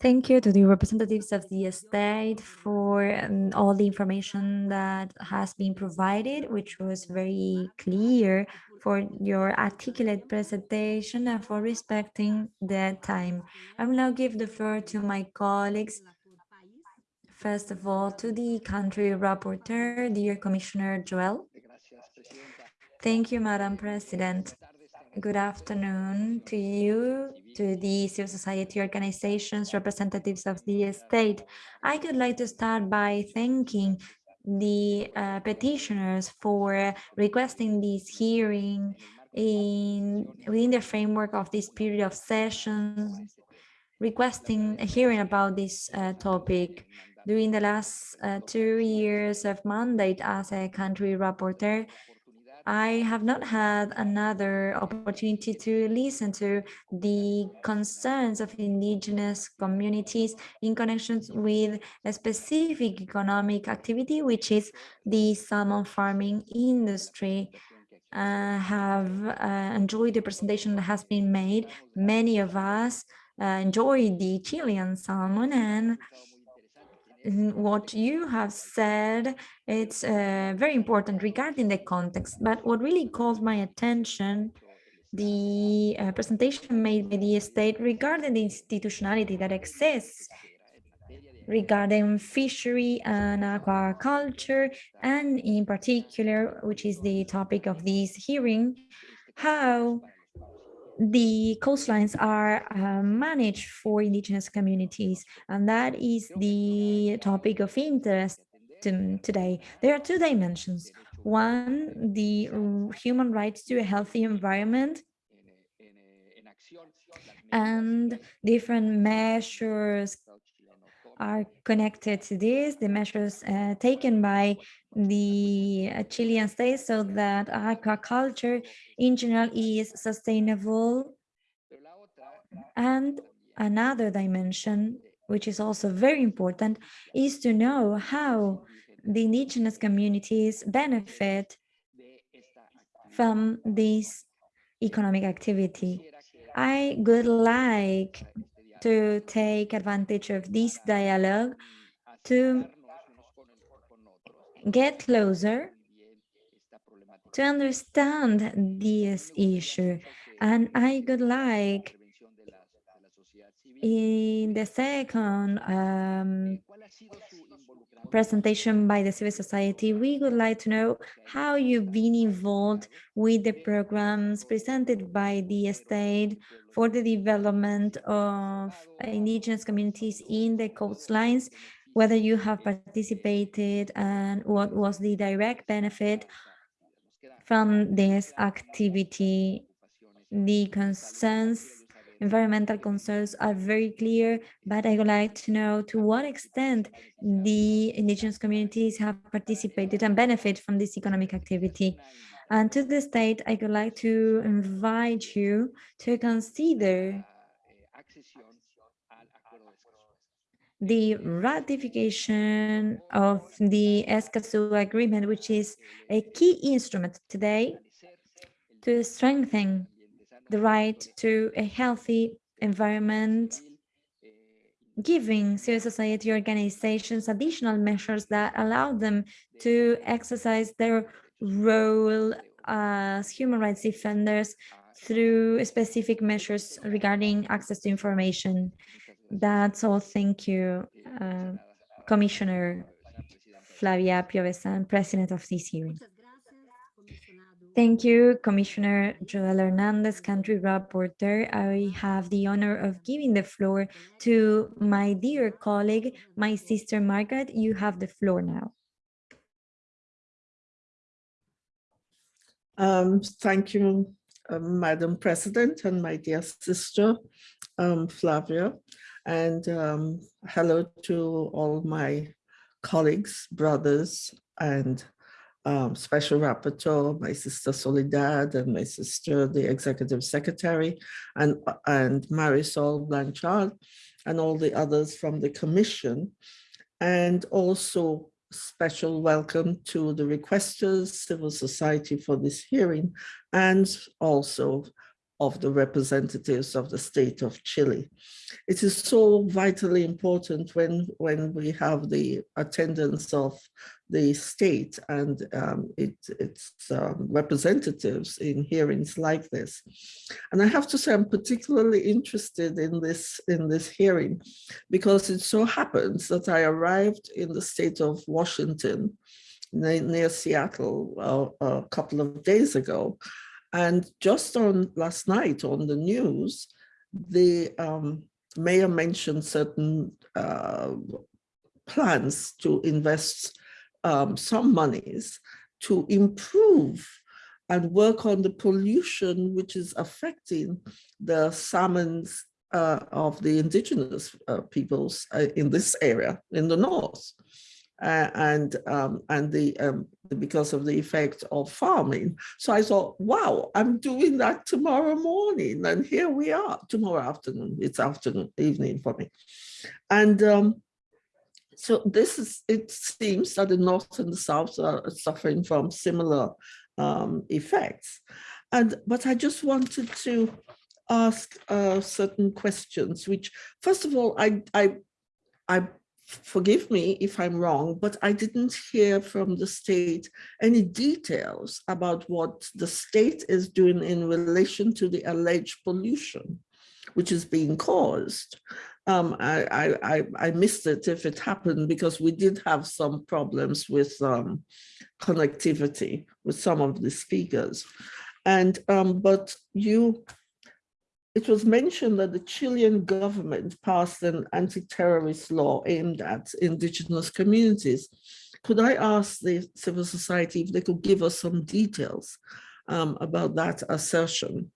[SPEAKER 1] Thank you to the representatives of the state for um, all the information that has been provided, which was very clear for your articulate presentation and for respecting the time. I will now give the floor to my colleagues. First of all, to the country rapporteur, dear Commissioner Joel. Thank you, Madam President. Good afternoon to you, to the civil society organizations, representatives of the state. I would like to start by thanking the uh, petitioners for requesting this hearing in within the framework of this period of sessions, requesting a hearing about this uh, topic. During the last uh, two years of mandate as a country rapporteur, I have not had another opportunity to listen to the concerns of indigenous communities in connections with a specific economic activity, which is the salmon farming industry. I uh, have uh, enjoyed the presentation that has been made. Many of us uh, enjoy the Chilean salmon and what you have said, it's uh, very important regarding the context, but what really called my attention, the uh, presentation made by the state regarding the institutionality that exists regarding fishery and aquaculture, and in particular, which is the topic of this hearing, how the coastlines are uh, managed for indigenous communities, and that is the topic of interest today. There are two dimensions. One, the human rights to a healthy environment and different measures are connected to this, the measures uh, taken by the uh, Chilean state so that aquaculture in general is sustainable. And another dimension, which is also very important, is to know how the indigenous communities benefit from this economic activity. I would like to take advantage of this dialogue to get closer to understand this issue. And I would like in the second um, presentation by the civil society, we would like to know how you've been involved with the programs presented by the state for the development of indigenous communities in the coastlines, whether you have participated and what was the direct benefit from this activity. The concerns environmental concerns are very clear, but I would like to know to what extent the indigenous communities have participated and benefit from this economic activity. And to the state, I would like to invite you to consider the ratification of the Escazú agreement, which is a key instrument today to strengthen the right to a healthy environment, giving civil society organizations additional measures that allow them to exercise their role as human rights defenders through specific measures regarding access to information. That's all. Thank you, uh, Commissioner Flavia Piovesan, President of this hearing. Thank you, Commissioner Joel Hernandez, Country Rapporteur. I have the honor of giving the floor to my dear colleague, my sister Margaret. You have the floor now.
[SPEAKER 4] Um, thank you, uh, Madam President and my dear sister, um, Flavia. And um, hello to all my colleagues, brothers, and um, special rapporteur, my sister Soledad, and my sister, the executive secretary, and, and Marisol Blanchard, and all the others from the commission. And also special welcome to the requesters, civil society for this hearing, and also of the representatives of the state of Chile. It is so vitally important when, when we have the attendance of the state and um, it, its um, representatives in hearings like this. And I have to say I'm particularly interested in this, in this hearing because it so happens that I arrived in the state of Washington near, Seattle uh, a couple of days ago and just on last night on the news, the um, mayor mentioned certain uh, plans to invest um, some monies to improve and work on the pollution which is affecting the salmons uh, of the indigenous uh, peoples uh, in this area in the north uh, and um, and the, um, because of the effect of farming. So I thought, wow, I'm doing that tomorrow morning, and here we are tomorrow afternoon. It's afternoon, evening for me, and um, so this is. It seems that the north and the south are suffering from similar um, effects, and but I just wanted to ask uh, certain questions, which first of all, I I I forgive me if I'm wrong, but I didn't hear from the state any details about what the state is doing in relation to the alleged pollution, which is being caused. Um, I, I, I missed it if it happened because we did have some problems with um, connectivity with some of the speakers. And, um, but you it was mentioned that the Chilean government passed an anti-terrorist law aimed at indigenous communities. Could I ask the civil society if they could give us some details um, about that assertion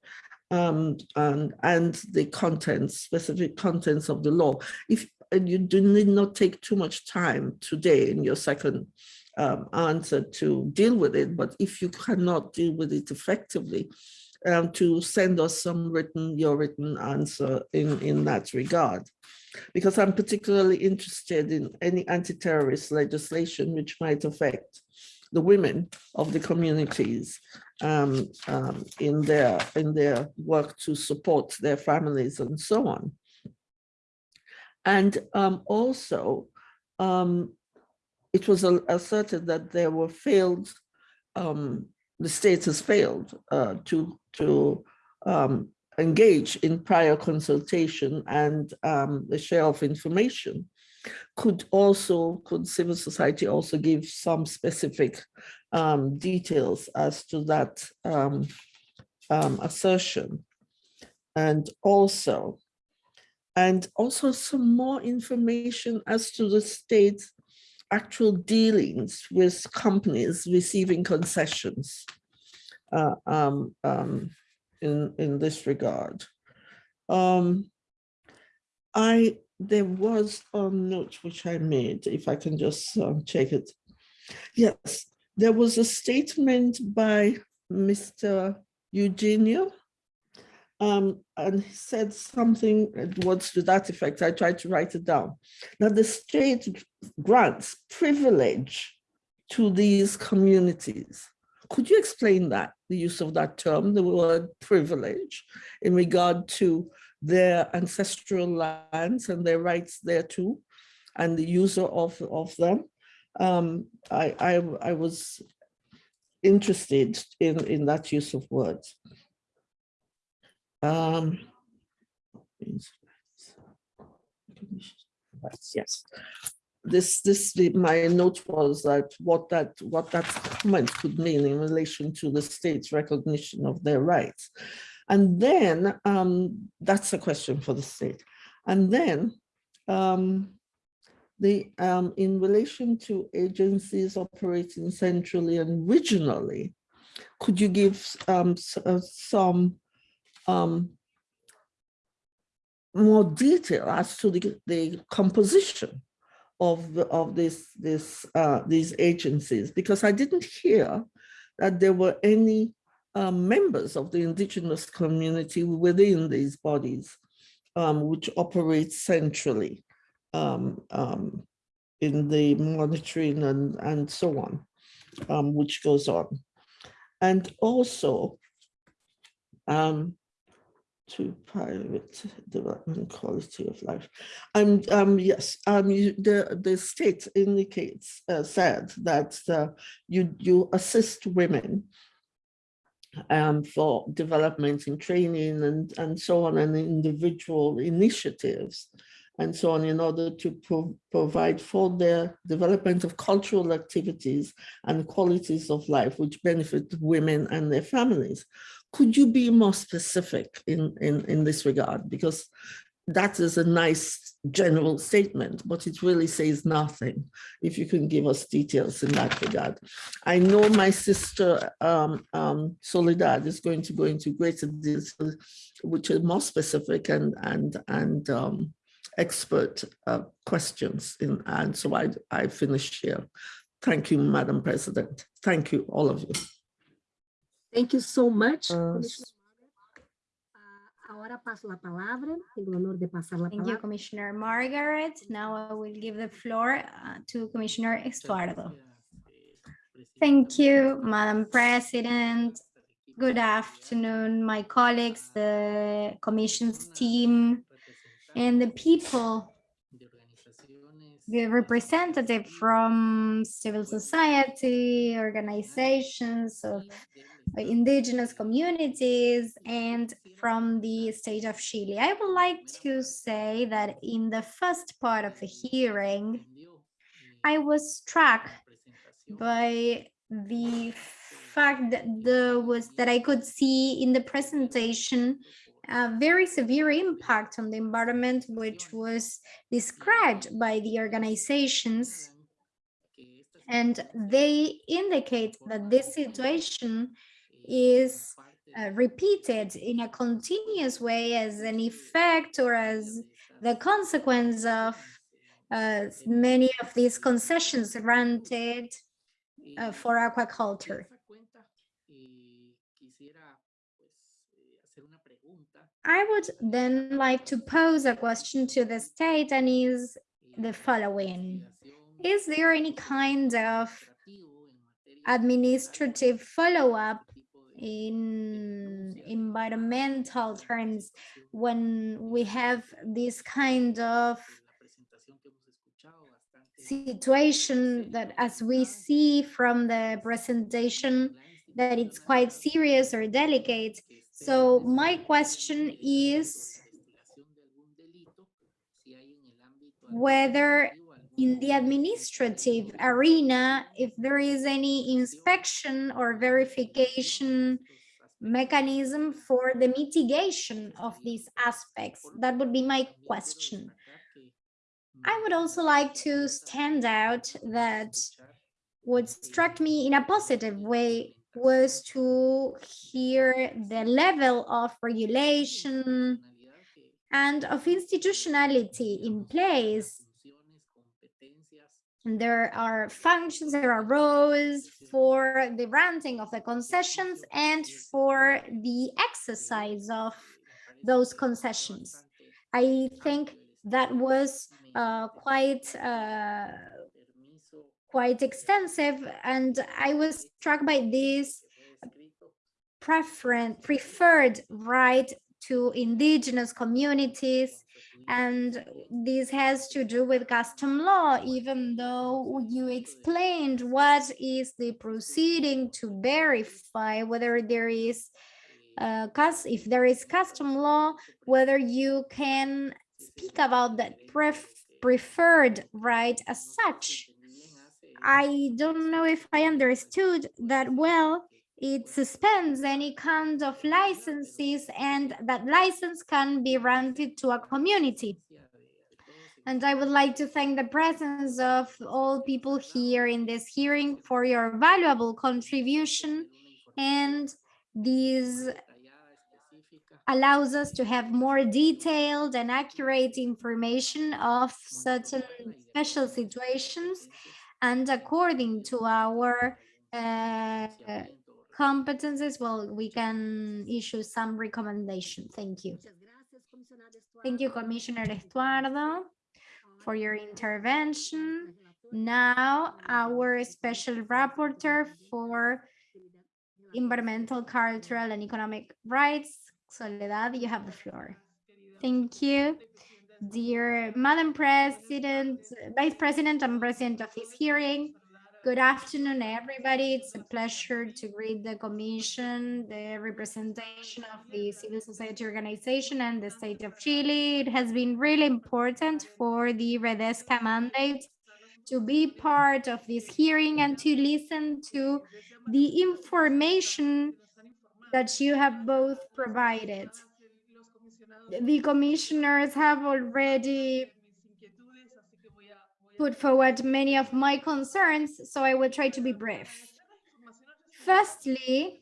[SPEAKER 4] um, and, and the contents, specific contents of the law? If you do need not take too much time today in your second um, answer to deal with it, but if you cannot deal with it effectively, um, to send us some written, your written answer in, in that regard. Because I'm particularly interested in any anti-terrorist legislation which might affect the women of the communities um, um, in their in their work to support their families and so on. And um, also, um, it was asserted that there were failed um, the state has failed uh, to, to um, engage in prior consultation and um, the share of information Could also, could civil society also give some specific um, details as to that um, um, assertion? And also, and also some more information as to the state's actual dealings with companies receiving concessions uh, um, um, in, in this regard. Um, I, there was a note which I made, if I can just um, check it. Yes, there was a statement by Mr. Eugenio um, and he said something words to that effect. I tried to write it down. Now the state grants privilege to these communities. Could you explain that, the use of that term, the word privilege, in regard to their ancestral lands and their rights thereto, and the user of, of them? Um, I, I, I was interested in, in that use of words. Um, yes, this this my note was that what that what that comment could mean in relation to the state's recognition of their rights, and then um, that's a question for the state, and then um, the um, in relation to agencies operating centrally and regionally, could you give um, uh, some um, more detail as to the, the composition of the, of this this uh, these agencies because I didn't hear that there were any um, members of the indigenous community within these bodies um, which operate centrally um, um in the monitoring and and so on um, which goes on. And also um, to private development quality of life. Um, um, yes, um, you, the, the state indicates, uh, said that uh, you, you assist women um, for development and training and, and so on and individual initiatives and so on in order to pro provide for their development of cultural activities and qualities of life which benefit women and their families could you be more specific in, in, in this regard? Because that is a nice general statement, but it really says nothing. If you can give us details in that regard. I know my sister um, um, Soledad is going to go into greater detail, which are more specific and and and um, expert uh, questions. In, and so I, I finish here. Thank you, Madam President. Thank you, all of you.
[SPEAKER 5] Thank you so much.
[SPEAKER 1] Uh,
[SPEAKER 5] Ah, Ahora paso la palabra, tengo el honor de pasar la
[SPEAKER 3] Thank you. Commissioner Margaret. Now I will give the floor uh, to Commissioner Estuardo. Thank you, Madam President. Good afternoon, my colleagues, the commission's team, and the people, the representative from civil society, organizations of indigenous communities and from the state of Chile. I would like to say that in the first part of the hearing, I was struck by the fact that there was that I could see in the presentation a very severe impact on the environment, which was described by the organizations. And they indicate that this situation is uh, repeated in a continuous way as an effect or as the consequence of uh, many of these concessions granted uh, for aquaculture. I would then like to pose a question to the state and is the following. Is there any kind of administrative follow-up in environmental terms when we have this kind of situation that as we see from the presentation that it's quite serious or delicate. so my question is whether in the administrative arena, if there is any inspection or verification mechanism for the mitigation of these aspects. That would be my question. I would also like to stand out that what struck me in a positive way was to hear the level of regulation and of institutionality in place. There are functions, there are roles for the granting of the concessions and for the exercise of those concessions. I think that was uh, quite uh, quite extensive and I was struck by this preference preferred right to indigenous communities and this has to do with custom law even though you explained what is the proceeding to verify whether there is uh, if there is custom law whether you can speak about that pref preferred right as such. I don't know if I understood that well it suspends any kind of licenses and that license can be granted to a community. And I would like to thank the presence of all people here in this hearing for your valuable contribution. And this allows us to have more detailed and accurate information of certain special situations. And according to our uh, competences, well, we can issue some recommendation. Thank you. Thank you, Commissioner Estuardo, for your intervention. Now, our special rapporteur for environmental, cultural, and economic rights, Soledad, you have the floor. Thank you. Dear Madam President, Vice President and President of this hearing, Good afternoon, everybody. It's a pleasure to greet the Commission, the representation of the civil society organization and the state of Chile. It has been really important for the Redesca mandate to be part of this hearing and to listen to the information that you have both provided. The commissioners have already put forward many of my concerns, so I will try to be brief. Firstly,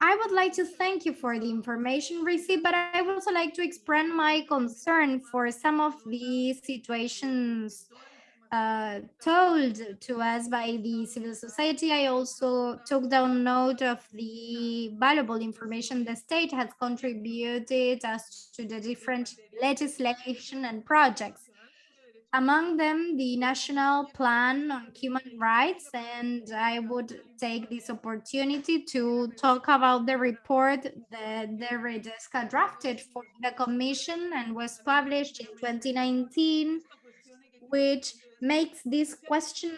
[SPEAKER 3] I would like to thank you for the information received, but I would also like to express my concern for some of the situations uh, told to us by the civil society. I also took down note of the valuable information the state has contributed as to the different legislation and projects among them the National Plan on Human Rights, and I would take this opportunity to talk about the report that the Redesca drafted for the Commission and was published in 2019, which makes this question,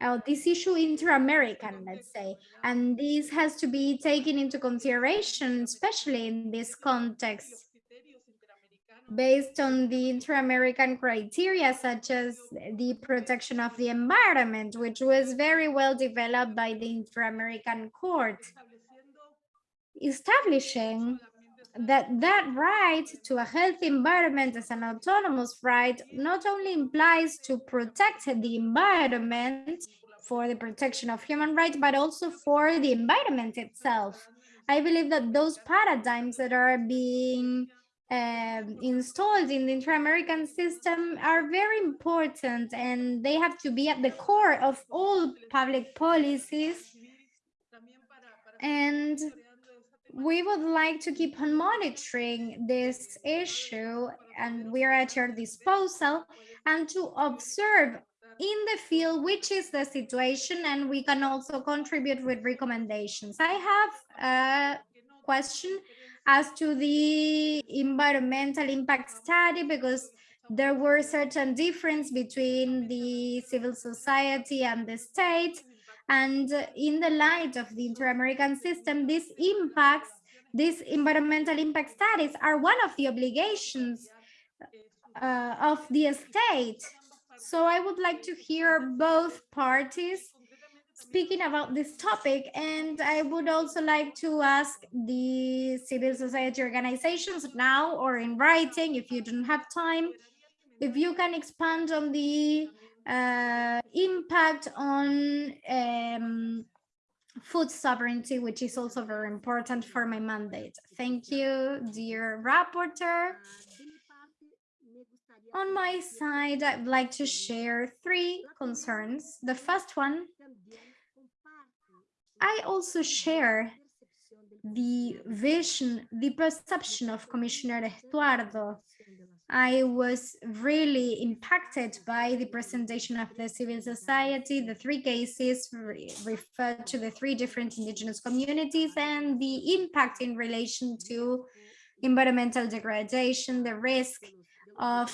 [SPEAKER 3] uh, this issue inter-American, let's say, and this has to be taken into consideration, especially in this context based on the inter-American criteria, such as the protection of the environment, which was very well developed by the Inter-American Court, establishing that that right to a healthy environment as an autonomous right not only implies to protect the environment for the protection of human rights, but also for the environment itself. I believe that those paradigms that are being um, installed in the inter-American system are very important and they have to be at the core of all public policies. And we would like to keep on monitoring this issue and we are at your disposal and to observe in the field which is the situation and we can also contribute with recommendations. I have a question as to the environmental impact study because there were certain difference between the civil society and the state and in the light of the inter-american system these impacts these environmental impact studies are one of the obligations uh, of the state. So I would like to hear both parties speaking about this topic. And I would also like to ask the civil society organizations now or in writing, if you don't have time, if you can expand on the uh, impact on um, food sovereignty, which is also very important for my mandate. Thank you, dear rapporteur. On my side, I'd like to share three concerns. The first one, I also share the vision, the perception of Commissioner Estuardo I was really impacted by the presentation of the civil society. The three cases re referred to the three different indigenous communities and the impact in relation to environmental degradation, the risk of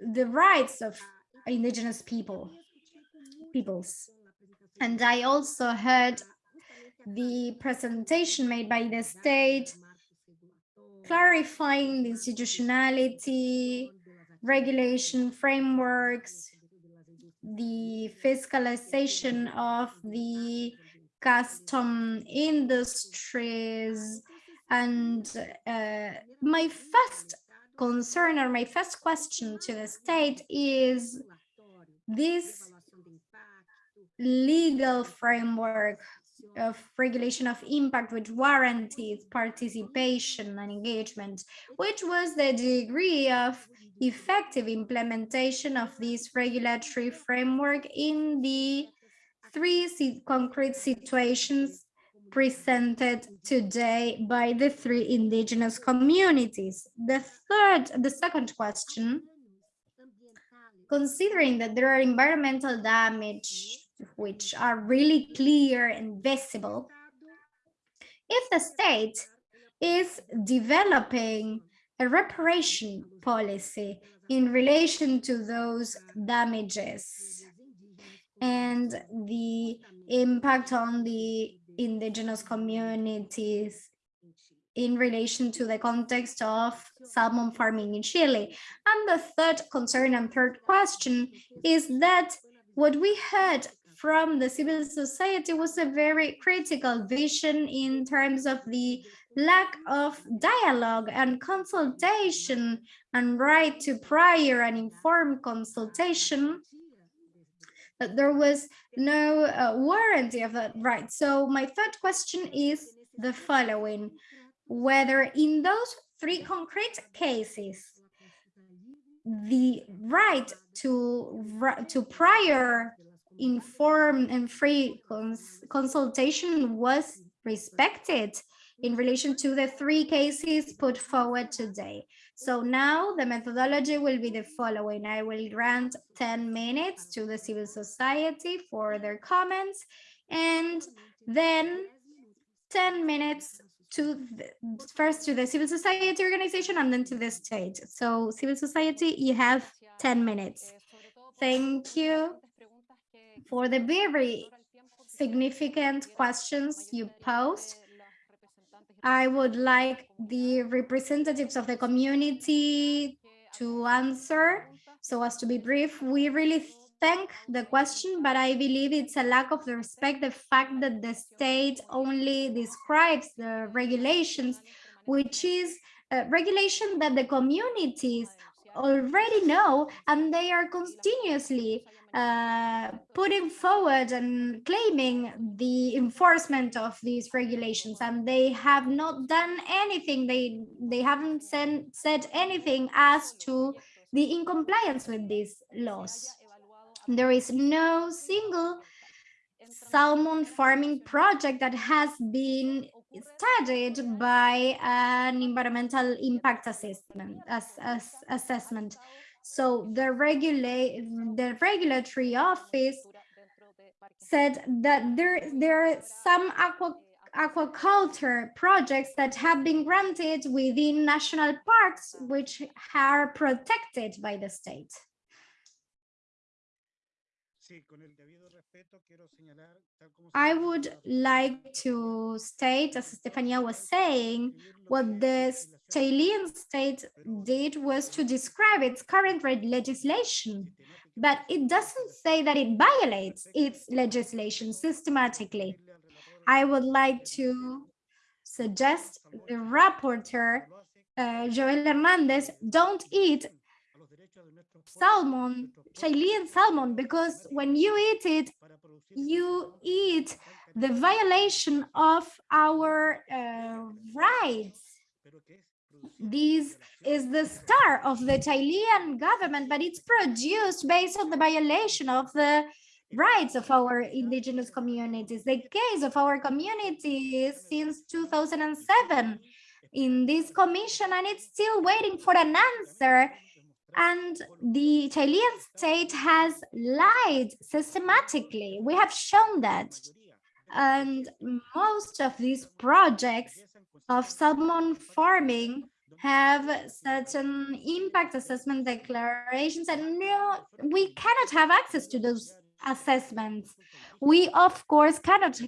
[SPEAKER 3] the rights of indigenous people, peoples. And I also heard the presentation made by the state clarifying the institutionality, regulation frameworks, the fiscalization of the custom industries. And uh, my first concern or my first question to the state is this legal framework of regulation of impact which warranties participation and engagement, which was the degree of effective implementation of this regulatory framework in the three concrete situations presented today by the three indigenous communities. The third, the second question, considering that there are environmental damage which are really clear and visible, if the state is developing a reparation policy in relation to those damages and the impact on the indigenous communities in relation to the context of salmon farming in Chile. And the third concern and third question is that what we heard from the civil society was a very critical vision in terms of the lack of dialogue and consultation and right to prior and informed consultation that there was no uh, warranty of that right. So my third question is the following, whether in those three concrete cases, the right to, to prior informed and free cons consultation was respected in relation to the three cases put forward today. So now the methodology will be the following. I will grant 10 minutes to the civil society for their comments and then 10 minutes to the, first to the civil society organization and then to the state. So civil society, you have 10 minutes. Thank you for the very significant questions you posed. I would like the representatives of the community to answer. So as to be brief, we really thank the question, but I believe it's a lack of respect, the fact that the state only describes the regulations, which is a regulation that the communities already know and they are continuously uh, putting forward and claiming the enforcement of these regulations and they have not done anything. They they haven't sent, said anything as to the incompliance with these laws. There is no single salmon farming project that has been studied by an environmental impact assessment as, as assessment. So the regulate the regulatory office said that there there are some aqua aquaculture projects that have been granted within national parks which are protected by the state I would like to state, as Stefania was saying, what the Chilean state did was to describe its current legislation, but it doesn't say that it violates its legislation systematically. I would like to suggest the rapporteur, uh, Joel Hernandez, don't eat salmon, Chilean salmon, because when you eat it, you eat the violation of our uh, rights. This is the star of the Chilean government, but it's produced based on the violation of the rights of our indigenous communities. The case of our community since 2007 in this commission, and it's still waiting for an answer and the Chilean state has lied systematically. We have shown that. And most of these projects of salmon farming have certain impact assessment declarations and no, we cannot have access to those assessments. We, of course, cannot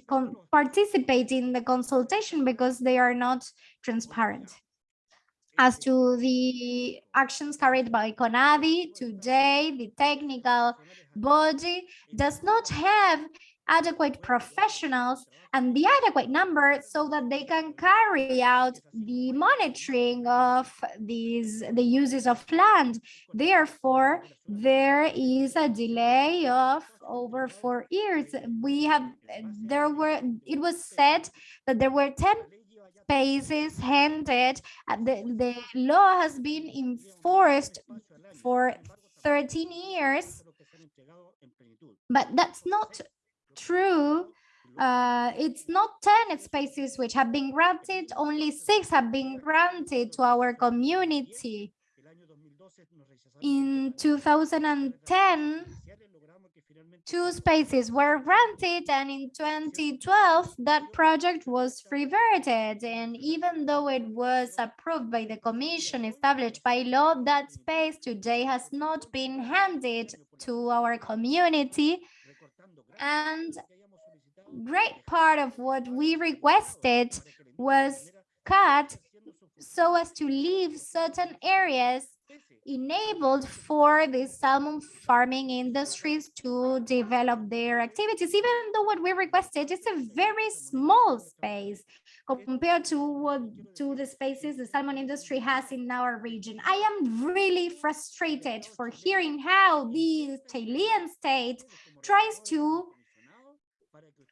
[SPEAKER 3] participate in the consultation because they are not transparent. As to the actions carried by CONADI, today the technical body does not have adequate professionals and the adequate number so that they can carry out the monitoring of these the uses of land. Therefore there is a delay of over four years. We have there were it was said that there were 10 spaces handed the, the law has been enforced for 13 years but that's not true uh, it's not 10 spaces which have been granted, only six have been granted to our community. In 2010, two spaces were granted and in 2012 that project was reverted. And even though it was approved by the commission established by law that space today has not been handed to our community. And great part of what we requested was cut so as to leave certain areas enabled for the salmon farming industries to develop their activities, even though what we requested is a very small space compared to what to the spaces the salmon industry has in our region. I am really frustrated for hearing how the Chilean state tries to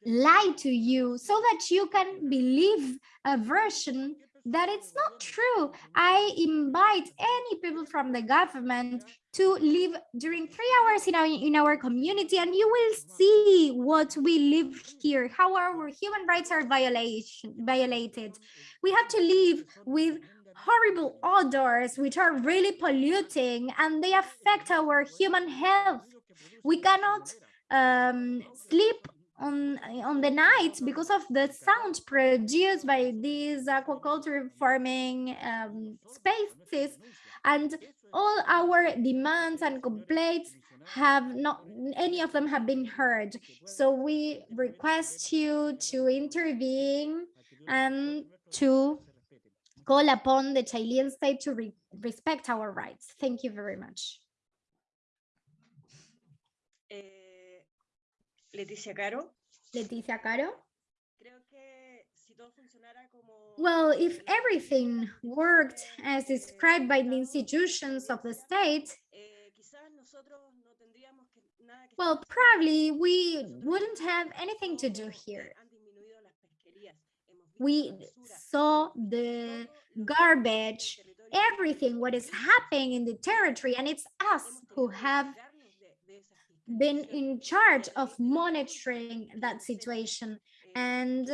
[SPEAKER 3] lie to you so that you can believe a version that it's not true. I invite any people from the government to live during three hours in our, in our community and you will see what we live here, how our human rights are violation, violated. We have to live with horrible odors which are really polluting and they affect our human health. We cannot um, sleep on on the night because of the sound produced by these aquaculture farming um, spaces. And all our demands and complaints have not any of them have been heard. So we request you to intervene and to call upon the Chilean state to re respect our rights. Thank you very much
[SPEAKER 6] Leticia Caro.
[SPEAKER 3] Leticia Caro. Well, if everything worked as described by the institutions of the state, well, probably we wouldn't have anything to do here. We saw the garbage, everything, what is happening in the territory, and it's us who have been in charge of monitoring that situation. And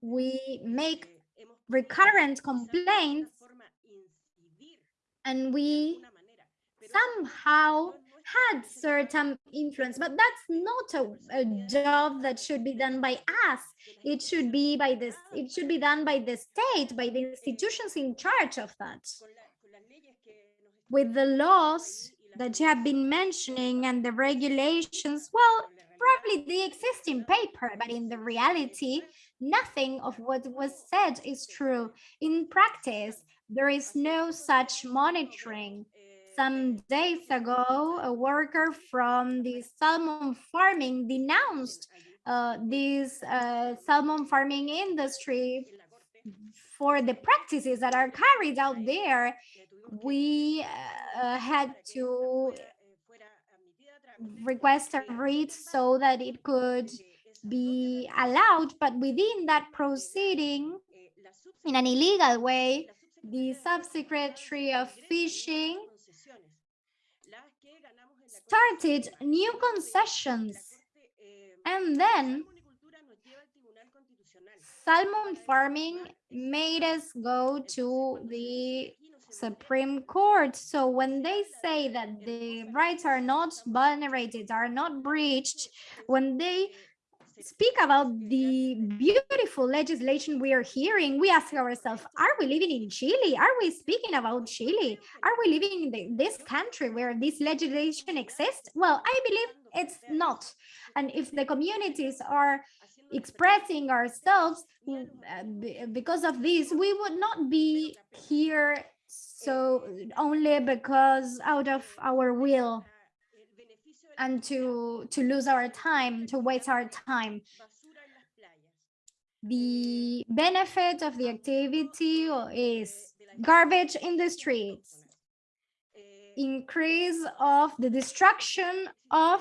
[SPEAKER 3] we make recurrent complaints and we somehow had certain influence. But that's not a, a, job that should be done by us. It should be by this it should be done by the state by the institutions in charge of that. With the laws that you have been mentioning and the regulations, well, probably they exist in paper, but in the reality, nothing of what was said is true. In practice, there is no such monitoring. Some days ago, a worker from the salmon farming denounced uh, this uh, salmon farming industry for the practices that are carried out there. We uh, had to request a writ so that it could be allowed, but within that proceeding, in an illegal way, the subsecretary of fishing started new concessions. And then salmon farming made us go to the Supreme Court. So when they say that the rights are not vulnerated, are not breached, when they speak about the beautiful legislation we are hearing, we ask ourselves, are we living in Chile? Are we speaking about Chile? Are we living in the, this country where this legislation exists? Well, I believe it's not. And if the communities are expressing ourselves uh, because of this, we would not be here so only because out of our will and to to lose our time to waste our time. The benefit of the activity is garbage in the streets. Increase of the destruction of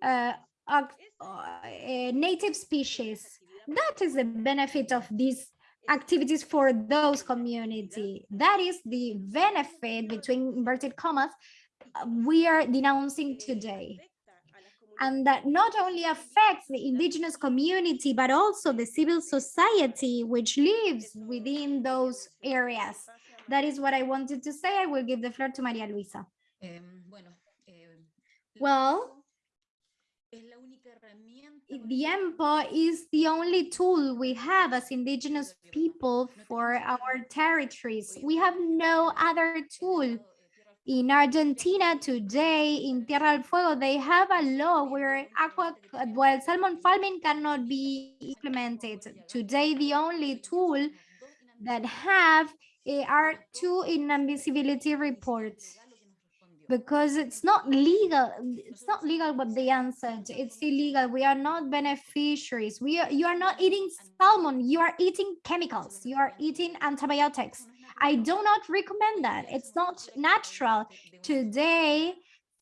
[SPEAKER 3] uh, uh, native species. That is the benefit of these activities for those community. That is the benefit between inverted commas we are denouncing today. And that not only affects the indigenous community, but also the civil society which lives within those areas. That is what I wanted to say. I will give the floor to Maria Luisa. Well, the EMPO is the only tool we have as indigenous people for our territories. We have no other tool. In Argentina today, in Tierra del Fuego, they have a law where aqua, well, salmon farming cannot be implemented. Today, the only tool that have uh, are two inadmissibility reports because it's not legal it's not legal what they answered. it's illegal. We are not beneficiaries. We are you are not eating salmon. You are eating chemicals. You are eating antibiotics. i do not recommend that. It's not natural. today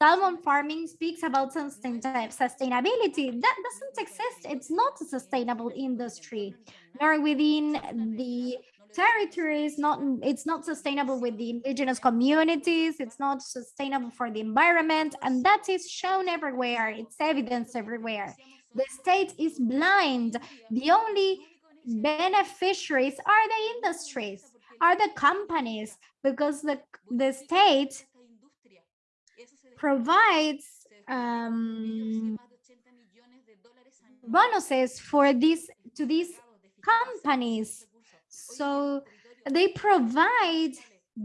[SPEAKER 3] salmon farming speaks about uh, sustainability. That doesn't exist. it's not a sustainable industry. nor within the territory is not it's not sustainable with the indigenous communities it's not sustainable for the environment and that is shown everywhere it's evidence everywhere. The state is blind. The only beneficiaries are the industries are the companies because the the state provides um, bonuses for these to these companies so they provide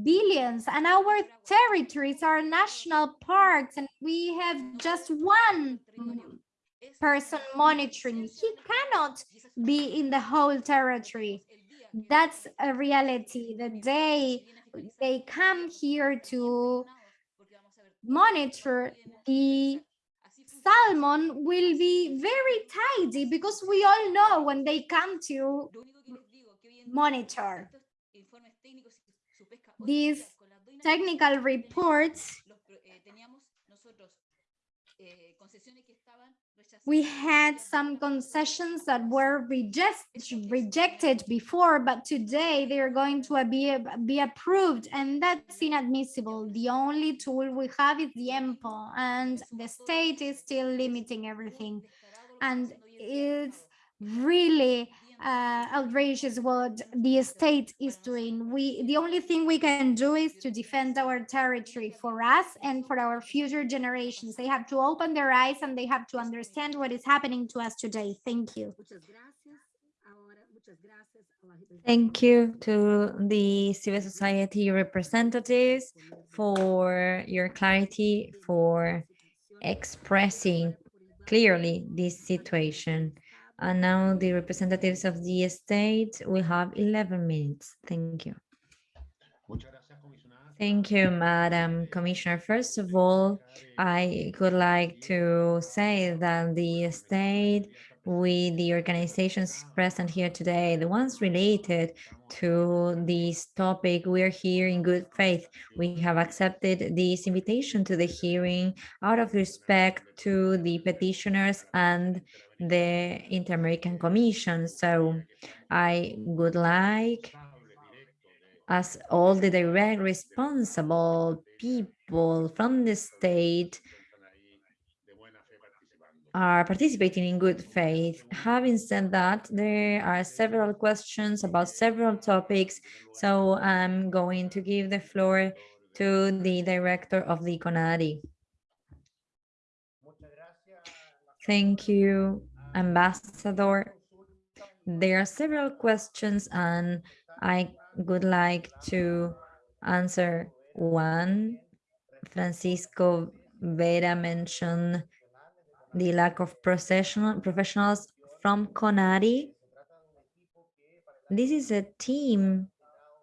[SPEAKER 3] billions and our territories are national parks and we have just one person monitoring. He cannot be in the whole territory. That's a reality. The day they come here to monitor the salmon will be very tidy because we all know when they come to monitor. These technical reports we had some concessions that were reject, rejected before, but today they are going to be, be approved, and that's inadmissible. The only tool we have is the EMPO, and the state is still limiting everything. And it's really uh, outrageous what the state is doing. We the only thing we can do is to defend our territory for us and for our future generations. They have to open their eyes and they have to understand what is happening to us today. Thank you.
[SPEAKER 1] Thank you to the civil society representatives for your clarity, for expressing clearly this situation. And now the representatives of the state will have 11 minutes. Thank you. Thank you, Madam Commissioner. First of all, I would like to say that the state with the organizations present here today, the ones related to this topic, we're here in good faith. We have accepted this invitation to the hearing out of respect to the petitioners and the Inter-American Commission. So I would like as all the direct responsible people from the state are participating in good faith. Having said that, there are several questions about several topics, so I'm going to give the floor to the director of the CONADI. Thank you, Ambassador. There are several questions and I would like to answer one. Francisco Vera mentioned the lack of professional professionals from CONADI. This is a team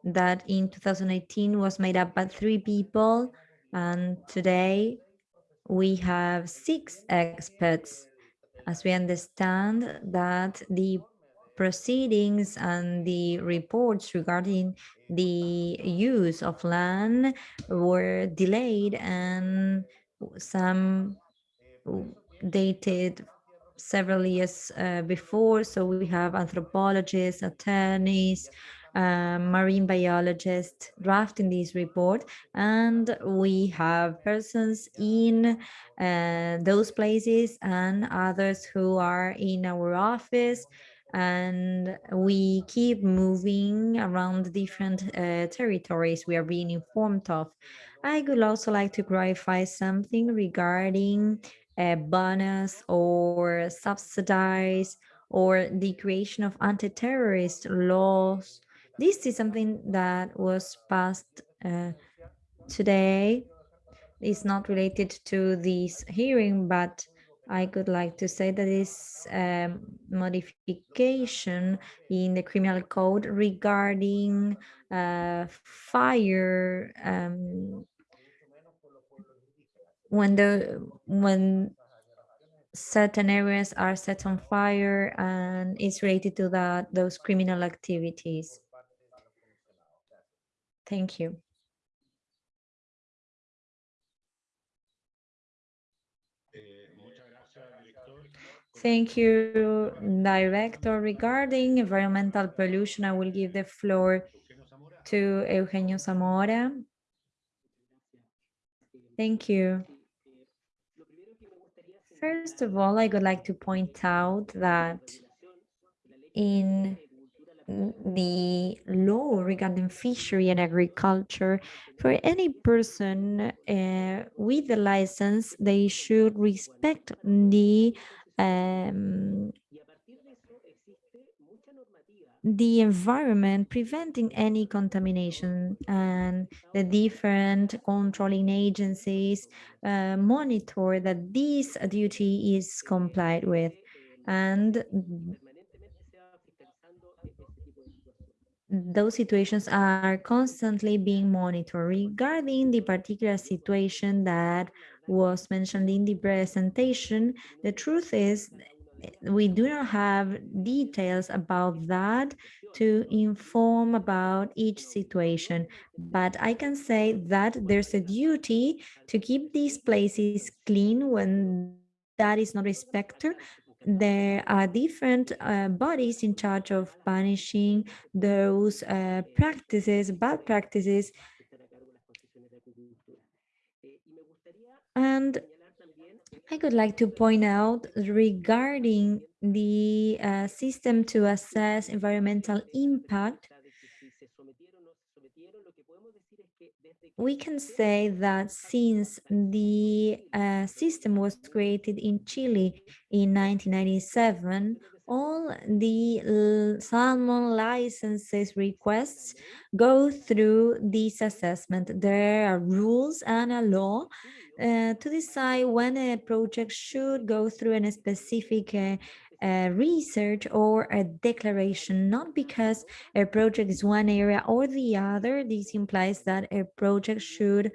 [SPEAKER 1] that in 2018 was made up by three people and today we have six experts as we understand that the proceedings and the reports regarding the use of land were delayed and some dated several years uh, before. So we have anthropologists, attorneys, uh, marine biologists drafting this report, and we have persons in uh, those places and others who are in our office and we keep moving around different uh, territories we are being informed of. I would also like to clarify something regarding a bonus or subsidize or the creation of anti-terrorist laws. This is something that was passed uh, today. It's not related to this hearing, but I could like to say that this um, modification in the criminal code regarding uh, fire um, when the when certain areas are set on fire and it's related to that those criminal activities. Thank you. Thank you, Director. Regarding environmental pollution, I will give the floor to Eugenio Zamora. Thank you. First of all, I would like to point out that in the law regarding fishery and aquaculture, for any person uh, with the license, they should respect the um, the environment, preventing any contamination and the different controlling agencies uh, monitor that this duty is complied with. And those situations are constantly being monitored regarding the particular situation that was mentioned in the presentation. The truth is we do not have details about that to inform about each situation, but I can say that there's a duty to keep these places clean when that is not respected. There are different uh, bodies in charge of punishing those uh, practices, bad practices. And I would like to point out regarding the uh, system to assess environmental impact, we can say that since the uh, system was created in Chile in 1997, all the salmon licenses requests go through this assessment. There are rules and a law uh, to decide when a project should go through a specific uh, uh, research or a declaration, not because a project is one area or the other. This implies that a project should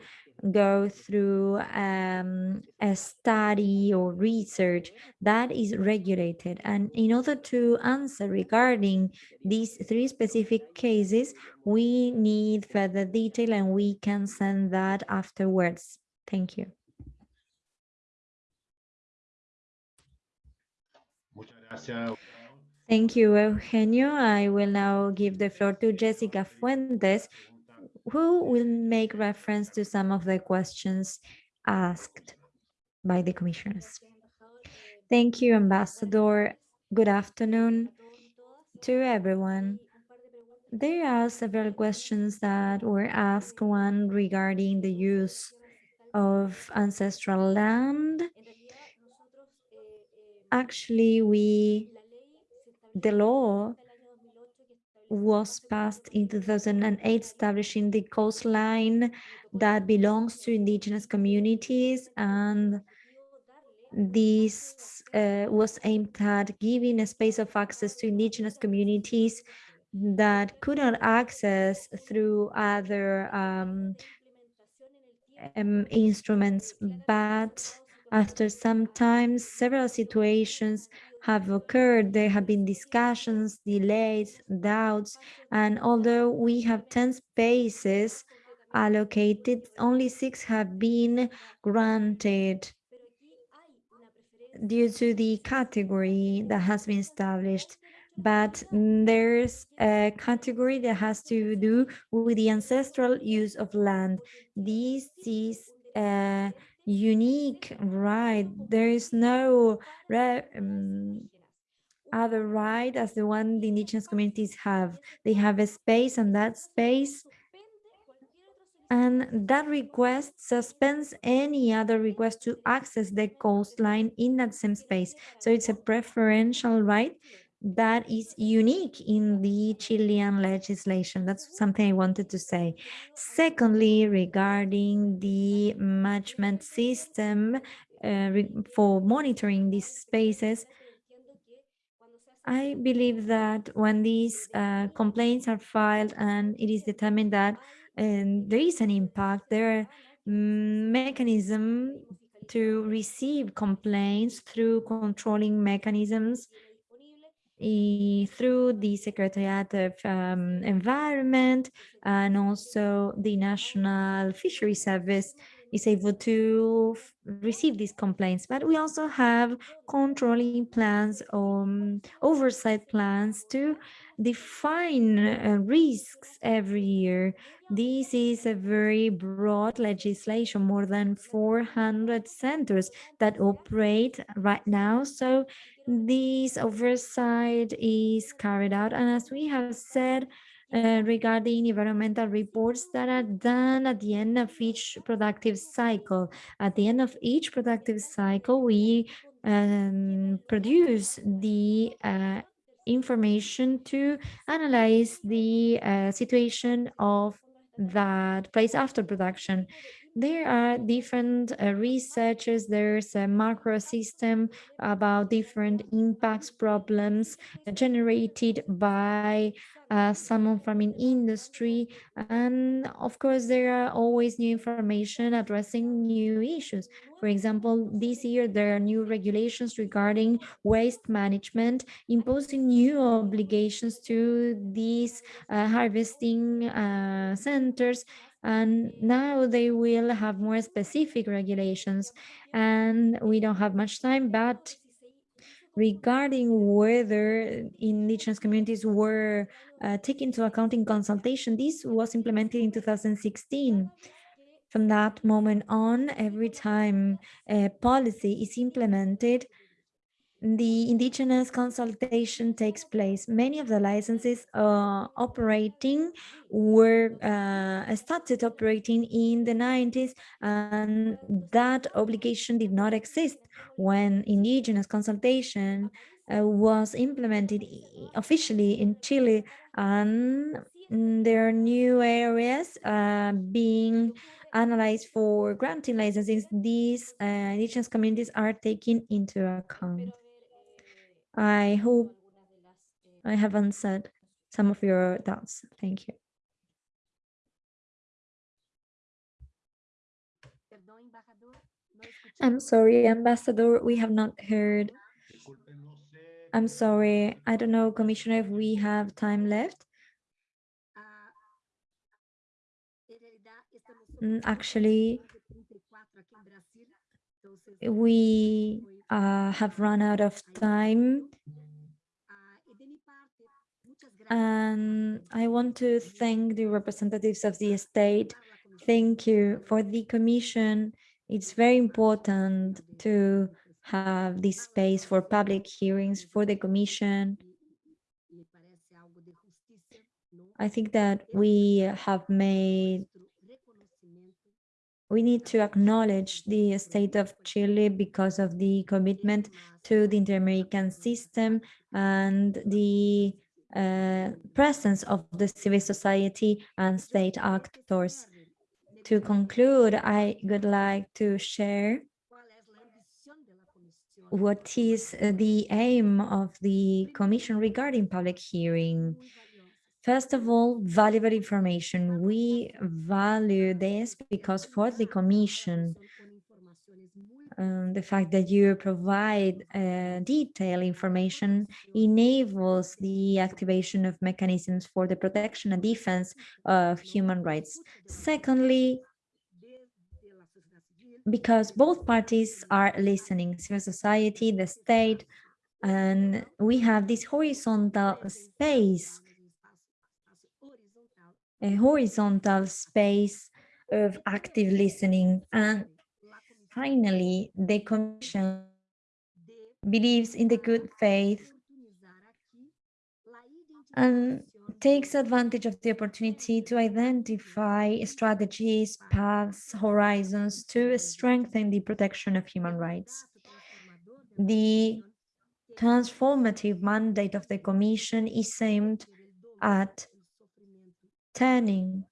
[SPEAKER 1] go through um, a study or research that is regulated. And in order to answer regarding these three specific cases, we need further detail and we can send that afterwards. Thank you. Thank you, Eugenio. I will now give the floor to Jessica Fuentes, who will make reference to some of the questions asked by the commissioners. Thank you, Ambassador. Good afternoon to everyone. There are several questions that were asked, one regarding the use of ancestral land. Actually, we, the law was passed in 2008, establishing the coastline that belongs to indigenous communities and this uh, was aimed at giving a space of access to indigenous communities that could not access through other um, um, instruments, but after some time, several situations have occurred. There have been discussions, delays, doubts, and although we have 10 spaces allocated, only six have been granted due to the category that has been established. But there's a category that has to do with the ancestral use of land. This is a unique right. There is no um, other right as the one the indigenous communities have. They have a space and that space and that request suspends any other request to access the coastline in that same space. So it's a preferential right that is unique in the Chilean legislation. That's something I wanted to say. Secondly, regarding the management system uh, for monitoring these spaces, I believe that when these uh, complaints are filed and it is determined that um, there is an impact, there are mechanism to receive complaints through controlling mechanisms through the Secretariat of um, Environment and also the National Fishery Service is able to receive these complaints. But we also have controlling plans, um, oversight plans to define uh, risks every year. This is a very broad legislation, more than 400 centers that operate right now. So this oversight is carried out. And as we have said, uh, regarding environmental reports that are done at the end of each productive cycle. At the end of each productive cycle, we um, produce the uh, information to analyze the uh, situation of that place after production. There are different uh, researches. There's a macro system about different impacts problems generated by uh, salmon farming industry. And of course, there are always new information addressing new issues. For example, this year, there are new regulations regarding waste management, imposing new obligations to these uh, harvesting uh, centers and now they will have more specific regulations and we don't have much time but regarding whether indigenous communities were uh, taken into account in consultation this was implemented in 2016 from that moment on every time a policy is implemented the indigenous consultation takes place. Many of the licenses uh, operating were uh, started operating in the 90s and that obligation did not exist when indigenous consultation uh, was implemented officially in Chile and there are new areas uh, being analyzed for granting licenses. These uh, indigenous communities are taken into account. I hope I have answered some of your doubts. Thank you. I'm sorry, Ambassador, we have not heard. I'm sorry, I don't know, Commissioner, if we have time left. Mm, Actually, we uh, have run out of time.
[SPEAKER 5] Ah, de minha parte, muitas graças.
[SPEAKER 1] And I want to thank the representatives of the state. Thank you for the commission. It's very important to have this space for public hearings for the commission.
[SPEAKER 5] Me parece algo de justiça, não?
[SPEAKER 1] I think that we have made, we need to acknowledge the state of Chile because of the commitment to the inter-American system and the uh, presence of the civil society and state actors. To conclude, I would like to share what is the aim of the commission regarding public hearing. First of all, valuable information. We value this because for the commission, um, the fact that you provide uh, detailed information enables the activation of mechanisms for the protection and defense of human rights. Secondly, because both parties are listening, civil society, the state, and we have this horizontal space,
[SPEAKER 5] um espaço, espaço horizontal,
[SPEAKER 1] a horizontal space of active listening. And finally, the commission believes in the good faith and takes advantage of the opportunity to identify strategies, paths, horizons to strengthen the protection of human rights. The transformative mandate of the Commission is aimed at turning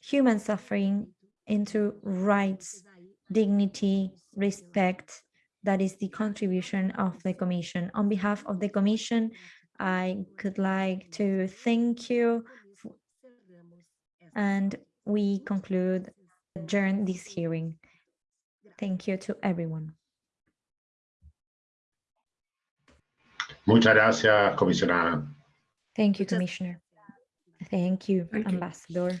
[SPEAKER 1] human suffering into rights, dignity, respect. That is the contribution of the Commission. On behalf of the Commission, I could like to thank you and we conclude, adjourn this hearing. Thank you to everyone.
[SPEAKER 6] Muchas gracias, Commissioner.
[SPEAKER 1] Thank you, Commissioner. Thank you,
[SPEAKER 4] Thank you.
[SPEAKER 1] Ambassador.